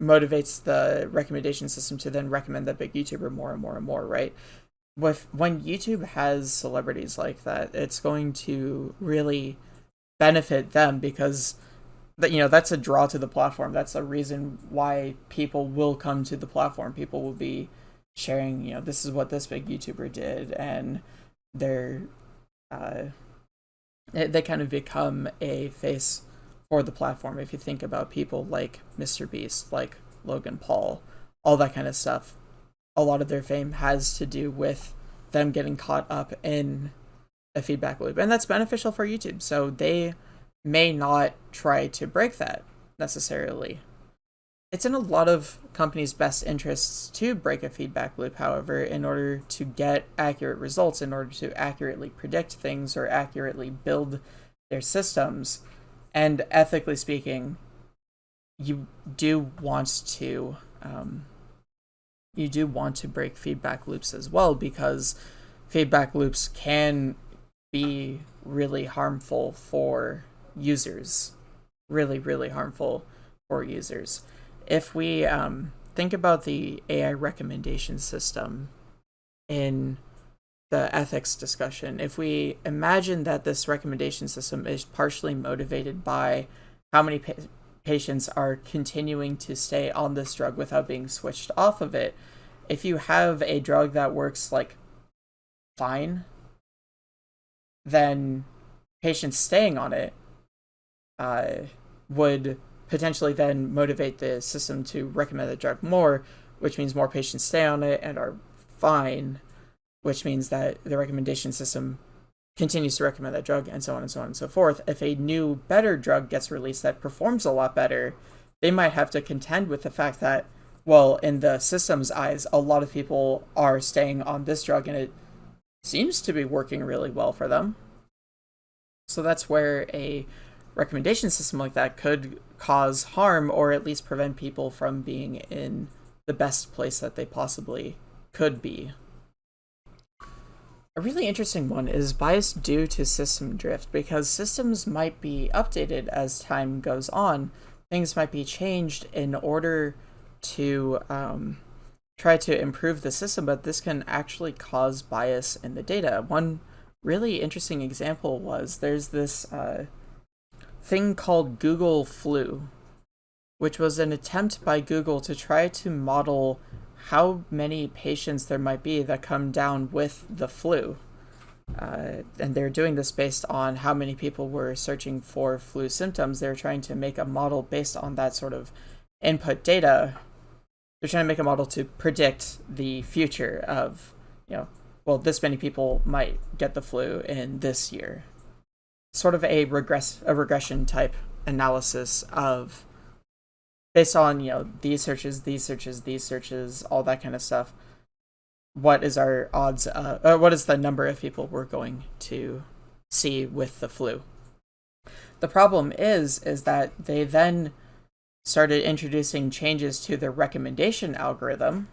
motivates the recommendation system to then recommend that big YouTuber more and more and more, right? With when YouTube has celebrities like that, it's going to really benefit them because that you know that's a draw to the platform. That's a reason why people will come to the platform. People will be sharing, you know, this is what this big YouTuber did, and they're uh, they kind of become a face for the platform. If you think about people like Mr. Beast, like Logan Paul, all that kind of stuff, a lot of their fame has to do with them getting caught up in a feedback loop, and that's beneficial for YouTube. So they may not try to break that necessarily. It's in a lot of companies' best interests to break a feedback loop, however, in order to get accurate results, in order to accurately predict things or accurately build their systems. And ethically speaking, you do want to um, you do want to break feedback loops as well because feedback loops can be really harmful for users. Really really harmful for users. If we um, think about the ai recommendation system in the ethics discussion if we imagine that this recommendation system is partially motivated by how many pa- patients are continuing to stay on this drug without being switched off of it if you have a drug that works like fine then patients staying on it uh, would potentially then motivate the system to recommend the drug more, which means more patients stay on it and are fine, which means that the recommendation system continues to recommend that drug and so on and so on and so forth. If a new, better drug gets released that performs a lot better, they might have to contend with the fact that, well, in the system's eyes, a lot of people are staying on this drug and it seems to be working really well for them. So that's where a recommendation system like that could cause harm or at least prevent people from being in the best place that they possibly could be. A really interesting one is bias due to system drift because systems might be updated as time goes on. Things might be changed in order to um, try to improve the system, but this can actually cause bias in the data. One really interesting example was there's this uh, thing called Google Flu, which was an attempt by Google to try to model how many patients there might be that come down with the flu. Uh, and they're doing this based on how many people were searching for flu symptoms. They're trying to make a model based on that sort of input data. They're trying to make a model to predict the future of, you know, well, this many people might get the flu in this year sort of a regress a regression type analysis of based on you know these searches these searches these searches all that kind of stuff what is our odds uh, uh, what is the number of people we're going to see with the flu? The problem is is that they then started introducing changes to the recommendation algorithm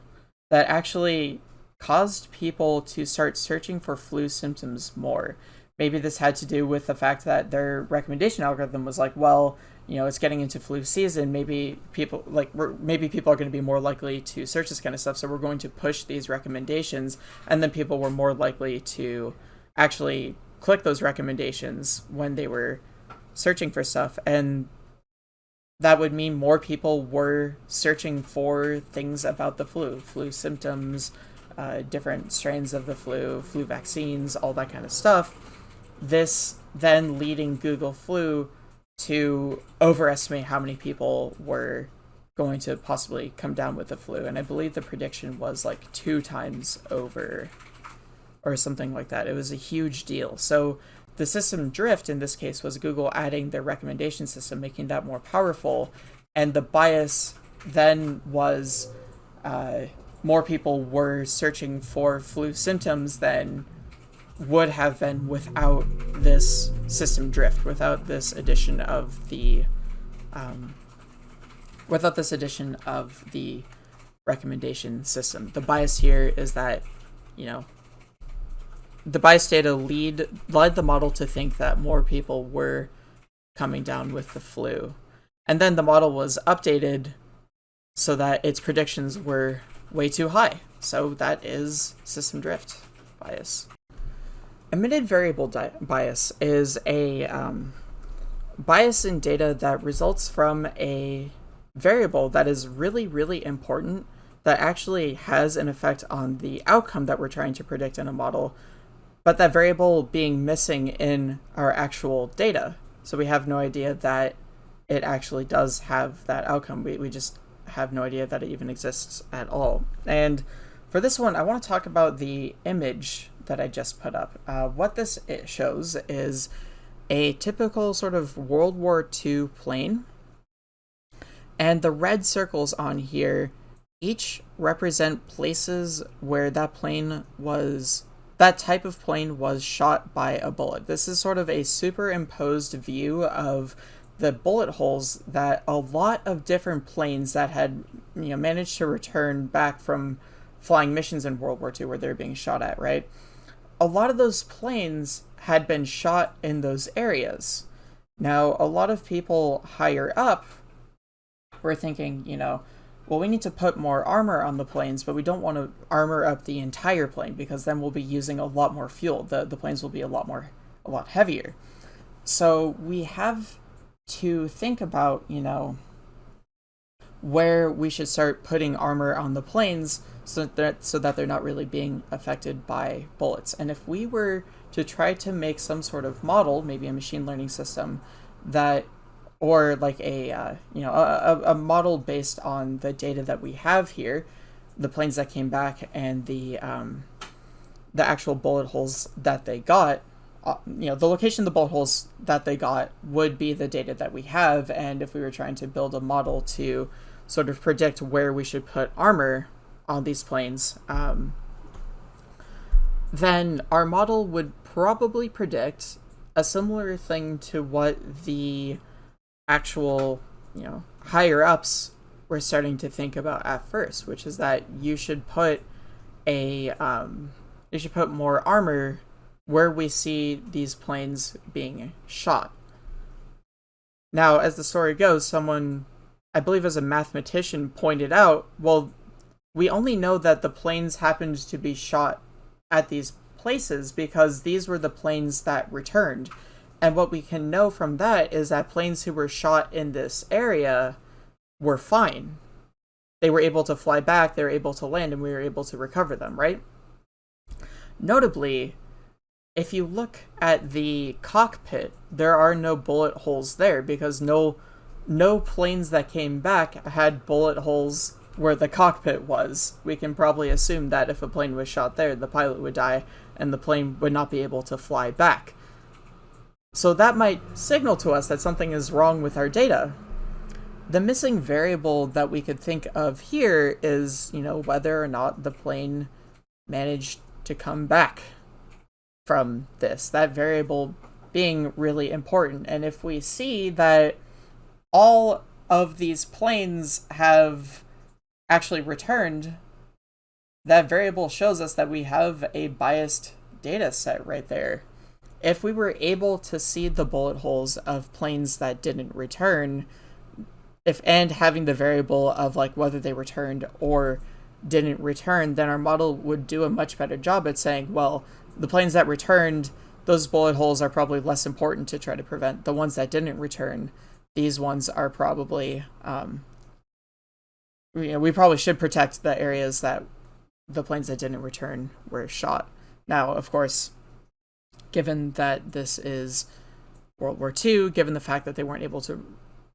that actually caused people to start searching for flu symptoms more maybe this had to do with the fact that their recommendation algorithm was like, well, you know, it's getting into flu season. Maybe people like maybe people are going to be more likely to search this kind of stuff. So we're going to push these recommendations, and then people were more likely to actually click those recommendations when they were searching for stuff, and that would mean more people were searching for things about the flu, flu symptoms, uh, different strains of the flu, flu vaccines, all that kind of stuff. This then leading Google Flu to overestimate how many people were going to possibly come down with the flu. And I believe the prediction was like two times over or something like that. It was a huge deal. So the system drift in this case was Google adding their recommendation system, making that more powerful. And the bias then was uh, more people were searching for flu symptoms than would have been without this system drift, without this addition of the, um, without this addition of the recommendation system. The bias here is that, you know, the bias data lead led the model to think that more people were coming down with the flu. And then the model was updated so that its predictions were way too high. So that is system drift bias. Omitted variable bias is a um, bias in data that results from a variable that is really, really important that actually has an effect on the outcome that we're trying to predict in a model, but that variable being missing in our actual data. So we have no idea that it actually does have that outcome. We, we just have no idea that it even exists at all. And for this one, I want to talk about the image that I just put up. Uh, what this shows is a typical sort of World War II plane. And the red circles on here each represent places where that plane was, that type of plane was shot by a bullet. This is sort of a superimposed view of the bullet holes that a lot of different planes that had you know managed to return back from flying missions in World War II where they're being shot at, right? A lot of those planes had been shot in those areas. Now, a lot of people higher up were thinking, you know, well, we need to put more armor on the planes, but we don't want to armor up the entire plane because then we'll be using a lot more fuel. The, the planes will be a lot more, a lot heavier. So we have to think about, you know, where we should start putting armor on the planes so that so that they're not really being affected by bullets. And if we were to try to make some sort of model, maybe a machine learning system that or like a uh, you know a, a model based on the data that we have here, the planes that came back and the um, the actual bullet holes that they got, uh, you know, the location of the bullet holes that they got would be the data that we have. And if we were trying to build a model to sort of predict where we should put armor on these planes, um, then our model would probably predict a similar thing to what the actual, you know, higher ups were starting to think about at first, which is that you should put a um, you should put more armor where we see these planes being shot. Now, as the story goes, someone I believe as a mathematician pointed out, well, we only know that the planes happened to be shot at these places because these were the planes that returned. And what we can know from that is that planes who were shot in this area were fine. They were able to fly back, they were able to land, and we were able to recover them, right? Notably, if you look at the cockpit, there are no bullet holes there because no no planes that came back had bullet holes where the cockpit was. We can probably assume that if a plane was shot there, the pilot would die and the plane would not be able to fly back. So that might signal to us that something is wrong with our data. The missing variable that we could think of here is, you know, whether or not the plane managed to come back from this. That variable being really important. And if we see that all of these planes have actually returned, that variable shows us that we have a biased data set right there. If we were able to see the bullet holes of planes that didn't return, if and having the variable of like whether they returned or didn't return, then our model would do a much better job at saying, well, the planes that returned, those bullet holes are probably less important to try to prevent. The ones that didn't return, these ones are probably um, you know, we probably should protect the areas that the planes that didn't return were shot. Now, of course, given that this is World War II, given the fact that they weren't able to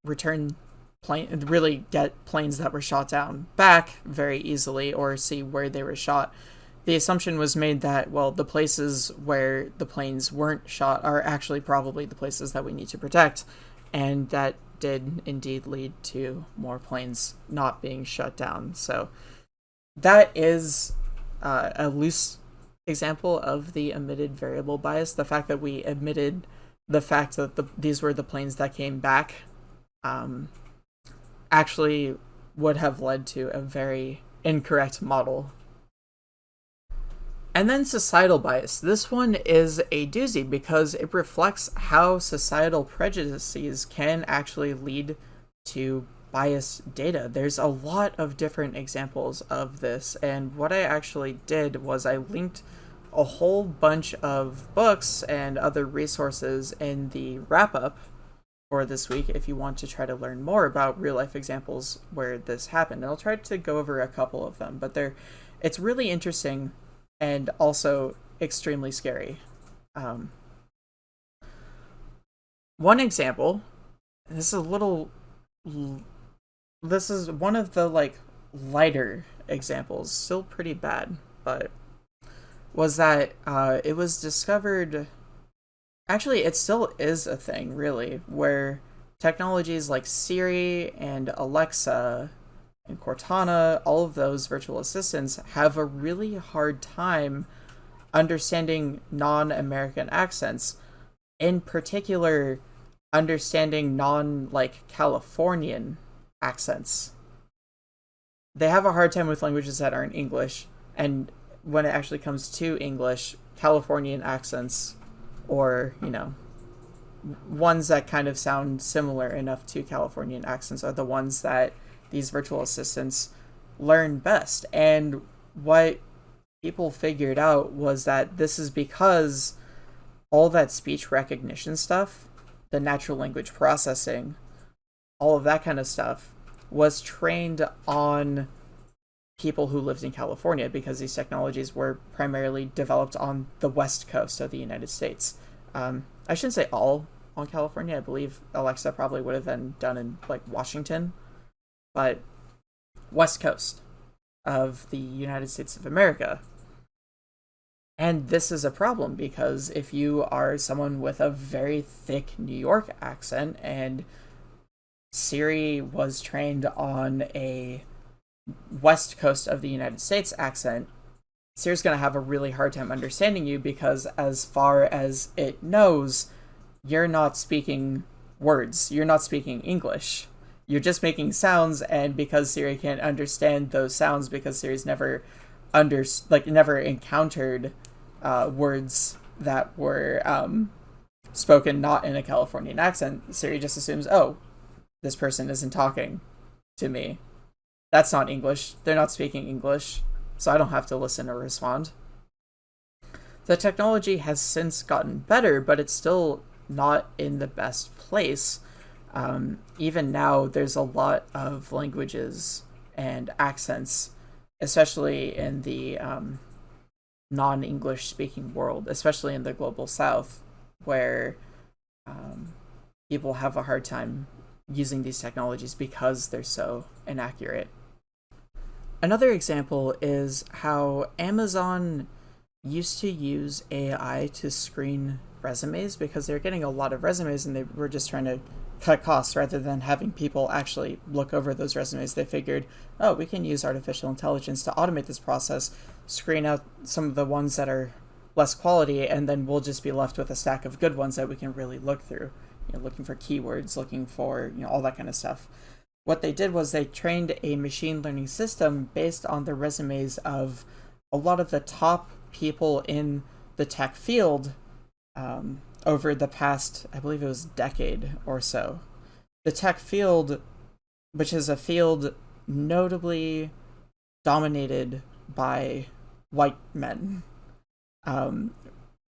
return plane really get planes that were shot down back very easily or see where they were shot the assumption was made that well the places where the planes weren't shot are actually probably the places that we need to protect and that did indeed lead to more planes not being shut down so that is uh, a loose example of the omitted variable bias the fact that we omitted the fact that the, these were the planes that came back um, actually would have led to a very incorrect model. And then societal bias. This one is a doozy because it reflects how societal prejudices can actually lead to biased data. There's a lot of different examples of this, and what I actually did was I linked a whole bunch of books and other resources in the wrap up for this week if you want to try to learn more about real life examples where this happened. And I'll try to go over a couple of them, but they're it's really interesting and also extremely scary. Um, one example, this is a little this is one of the like lighter examples, still pretty bad, but was that uh, it was discovered actually it still is a thing really where technologies like siri and alexa and cortana all of those virtual assistants have a really hard time understanding non-american accents in particular understanding non like californian accents. They have a hard time with languages that aren't english and when it actually comes to english californian accents or you know ones that kind of sound similar enough to Californian accents are the ones that these virtual assistants learn best. And what people figured out was that this is because all that speech recognition stuff, the natural language processing, all of that kind of stuff was trained on people who lived in California because these technologies were primarily developed on the west coast of the United States. Um, I shouldn't say all on California. I believe Alexa probably would have been done in like Washington, but west coast of the United States of America. And this is a problem because if you are someone with a very thick New York accent and Siri was trained on a west coast of the United States accent, Siri's going to have a really hard time understanding you because, as far as it knows, you're not speaking words. You're not speaking English. You're just making sounds, and because Siri can't understand those sounds, because Siri's never under like never encountered uh, words that were um, spoken not in a Californian accent, Siri just assumes, oh, this person isn't talking to me that's not English. They're not speaking English, so I don't have to listen or respond. The technology has since gotten better, but it's still not in the best place. Um, even now, there's a lot of languages and accents, especially in the um, non English speaking world, especially in the global south, where um, people have a hard time using these technologies because they're so inaccurate. Another example is how Amazon used to use AI to screen resumes because they're getting a lot of resumes and they were just trying to cut costs rather than having people actually look over those resumes. They figured, oh, we can use artificial intelligence to automate this process, screen out some of the ones that are less quality, and then we'll just be left with a stack of good ones that we can really look through. You know, looking for keywords, looking for you know all that kind of stuff what they did was they trained a machine learning system based on the resumes of a lot of the top people in the tech field um, over the past, I believe it was decade or so. The tech field, which is a field notably dominated by white men, um,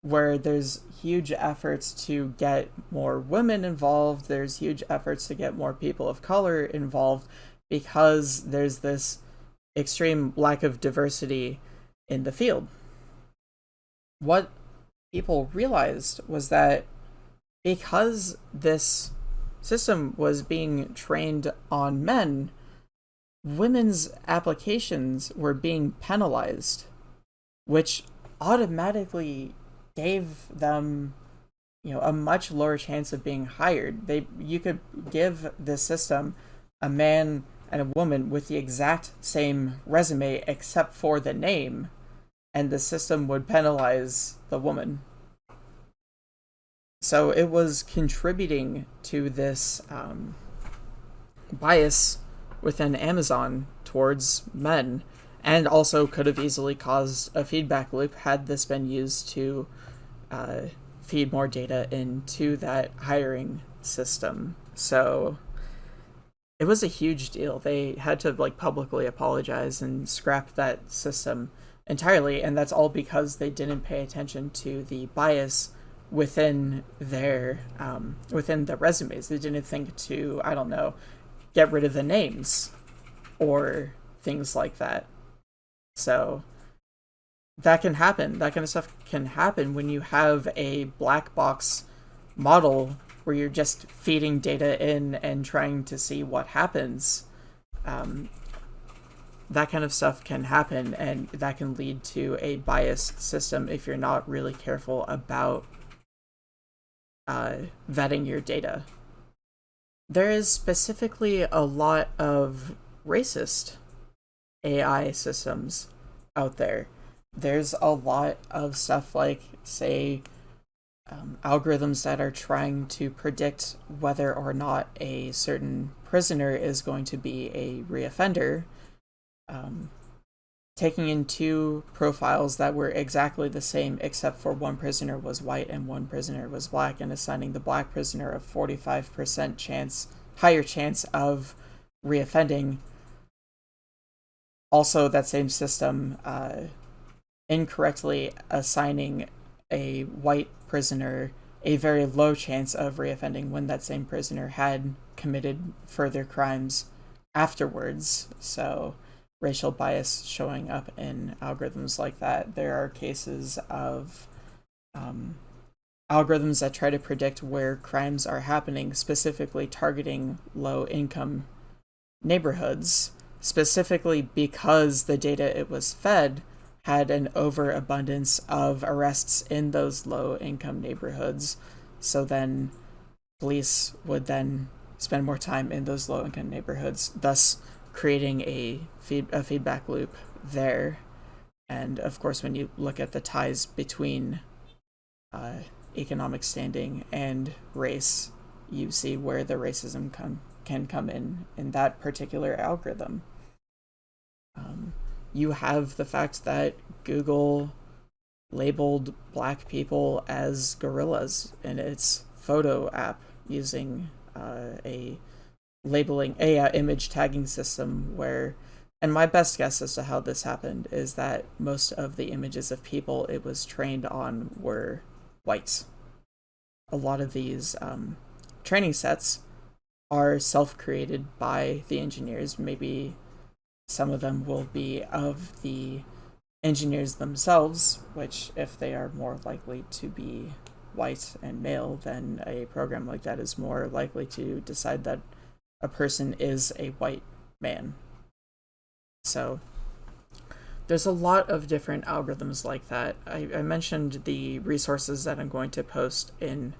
where there's huge efforts to get more women involved, there's huge efforts to get more people of color involved because there's this extreme lack of diversity in the field. What people realized was that because this system was being trained on men, women's applications were being penalized, which automatically gave them you know a much lower chance of being hired. They you could give this system a man and a woman with the exact same resume except for the name and the system would penalize the woman so it was contributing to this um, bias within amazon towards men and also could have easily caused a feedback loop had this been used to uh, feed more data into that hiring system. So it was a huge deal. They had to like publicly apologize and scrap that system entirely, and that's all because they didn't pay attention to the bias within their um, within the resumes. They didn't think to I don't know get rid of the names or things like that. So that can happen. That kind of stuff can happen when you have a black box model where you're just feeding data in and trying to see what happens. Um, that kind of stuff can happen, and that can lead to a biased system if you're not really careful about uh, vetting your data. There is specifically a lot of racist AI systems out there. There's a lot of stuff like, say, um, algorithms that are trying to predict whether or not a certain prisoner is going to be a reoffender, um, taking in two profiles that were exactly the same except for one prisoner was white and one prisoner was black and assigning the black prisoner a 45% chance higher chance of reoffending also that same system uh, incorrectly assigning a white prisoner a very low chance of reoffending when that same prisoner had committed further crimes afterwards. So, racial bias showing up in algorithms like that. There are cases of um, algorithms that try to predict where crimes are happening, specifically targeting low income neighborhoods specifically because the data it was fed had an overabundance of arrests in those low income neighborhoods. So then police would then spend more time in those low income neighborhoods, thus creating a feed a feedback loop there. And of course, when you look at the ties between uh, economic standing and race, you see where the racism come can come in in that particular algorithm. Um, you have the fact that Google labeled black people as gorillas in its photo app using uh, a labeling a uh, image tagging system where and my best guess as to how this happened is that most of the images of people it was trained on were whites a lot of these um, training sets are self-created by the engineers. Maybe some of them will be of the engineers themselves, which if they are more likely to be white and male, then a program like that is more likely to decide that a person is a white man. So there's a lot of different algorithms like that. I, I mentioned the resources that I'm going to post in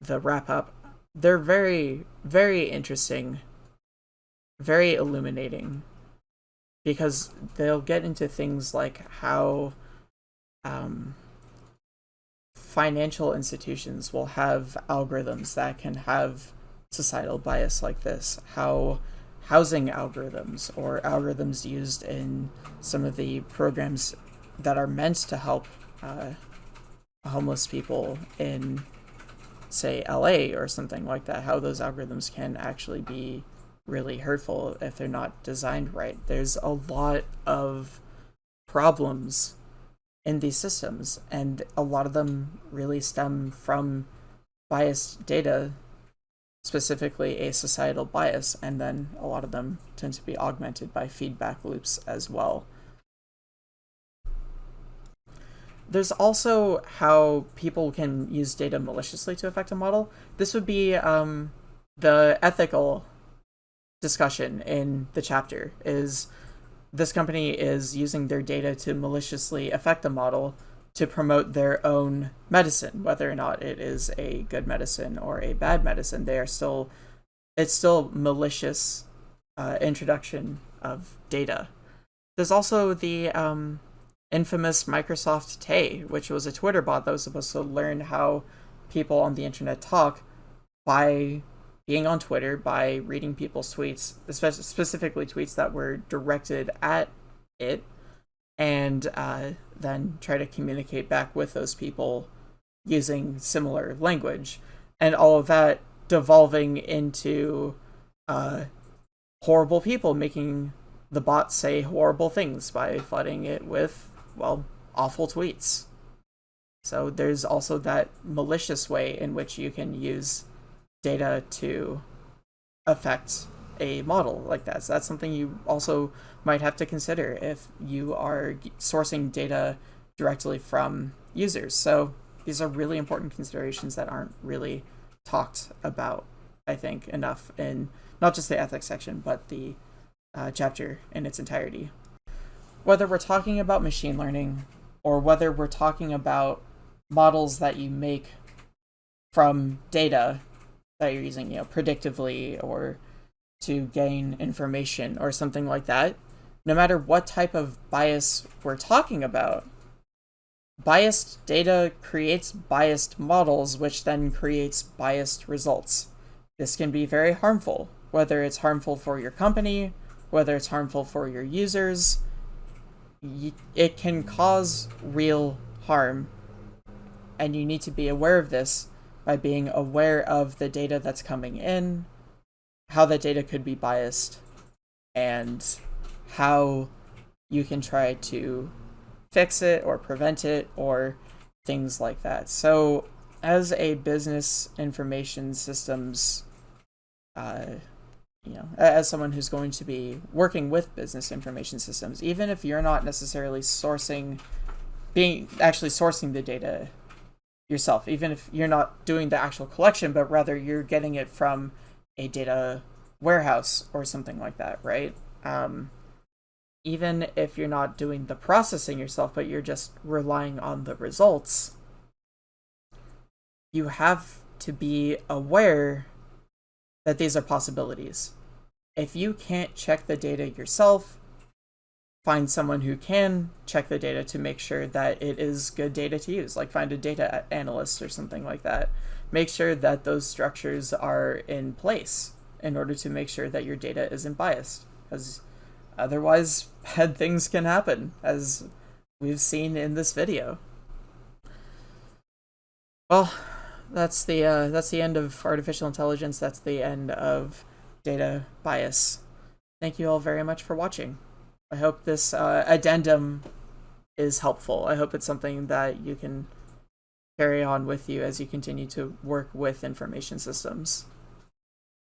the wrap up they're very very interesting very illuminating because they'll get into things like how um, financial institutions will have algorithms that can have societal bias like this how housing algorithms or algorithms used in some of the programs that are meant to help uh, homeless people in say LA or something like that, how those algorithms can actually be really hurtful if they're not designed right. There's a lot of problems in these systems, and a lot of them really stem from biased data, specifically a societal bias, and then a lot of them tend to be augmented by feedback loops as well. there's also how people can use data maliciously to affect a model. This would be um, the ethical discussion in the chapter is this company is using their data to maliciously affect a model to promote their own medicine, whether or not it is a good medicine or a bad medicine. They are still, it's still malicious uh, introduction of data. There's also the um, infamous Microsoft Tay, which was a Twitter bot that was supposed to learn how people on the internet talk by being on Twitter, by reading people's tweets, especially specifically tweets that were directed at it, and uh, then try to communicate back with those people using similar language. And all of that devolving into uh, horrible people making the bot say horrible things by flooding it with, well, awful tweets. So there's also that malicious way in which you can use data to affect a model like that. So that's something you also might have to consider if you are sourcing data directly from users. So these are really important considerations that aren't really talked about, I think, enough in not just the ethics section, but the uh, chapter in its entirety. Whether we're talking about machine learning or whether we're talking about models that you make from data that you're using, you know, predictively or to gain information or something like that, no matter what type of bias we're talking about, biased data creates biased models, which then creates biased results. This can be very harmful, whether it's harmful for your company, whether it's harmful for your users. It can cause real harm, and you need to be aware of this by being aware of the data that's coming in, how that data could be biased, and how you can try to fix it or prevent it or things like that. So as a business information systems, uh, you know, as someone who's going to be working with business information systems, even if you're not necessarily sourcing, being actually sourcing the data yourself, even if you're not doing the actual collection, but rather you're getting it from a data warehouse or something like that, right? Um, even if you're not doing the processing yourself, but you're just relying on the results, you have to be aware that these are possibilities. If you can't check the data yourself, find someone who can check the data to make sure that it is good data to use, like find a data analyst or something like that. Make sure that those structures are in place in order to make sure that your data isn't biased. Because Otherwise, bad things can happen, as we've seen in this video. Well, that's the uh, that's the end of artificial intelligence. That's the end of data bias. Thank you all very much for watching. I hope this uh, addendum is helpful. I hope it's something that you can carry on with you as you continue to work with information systems.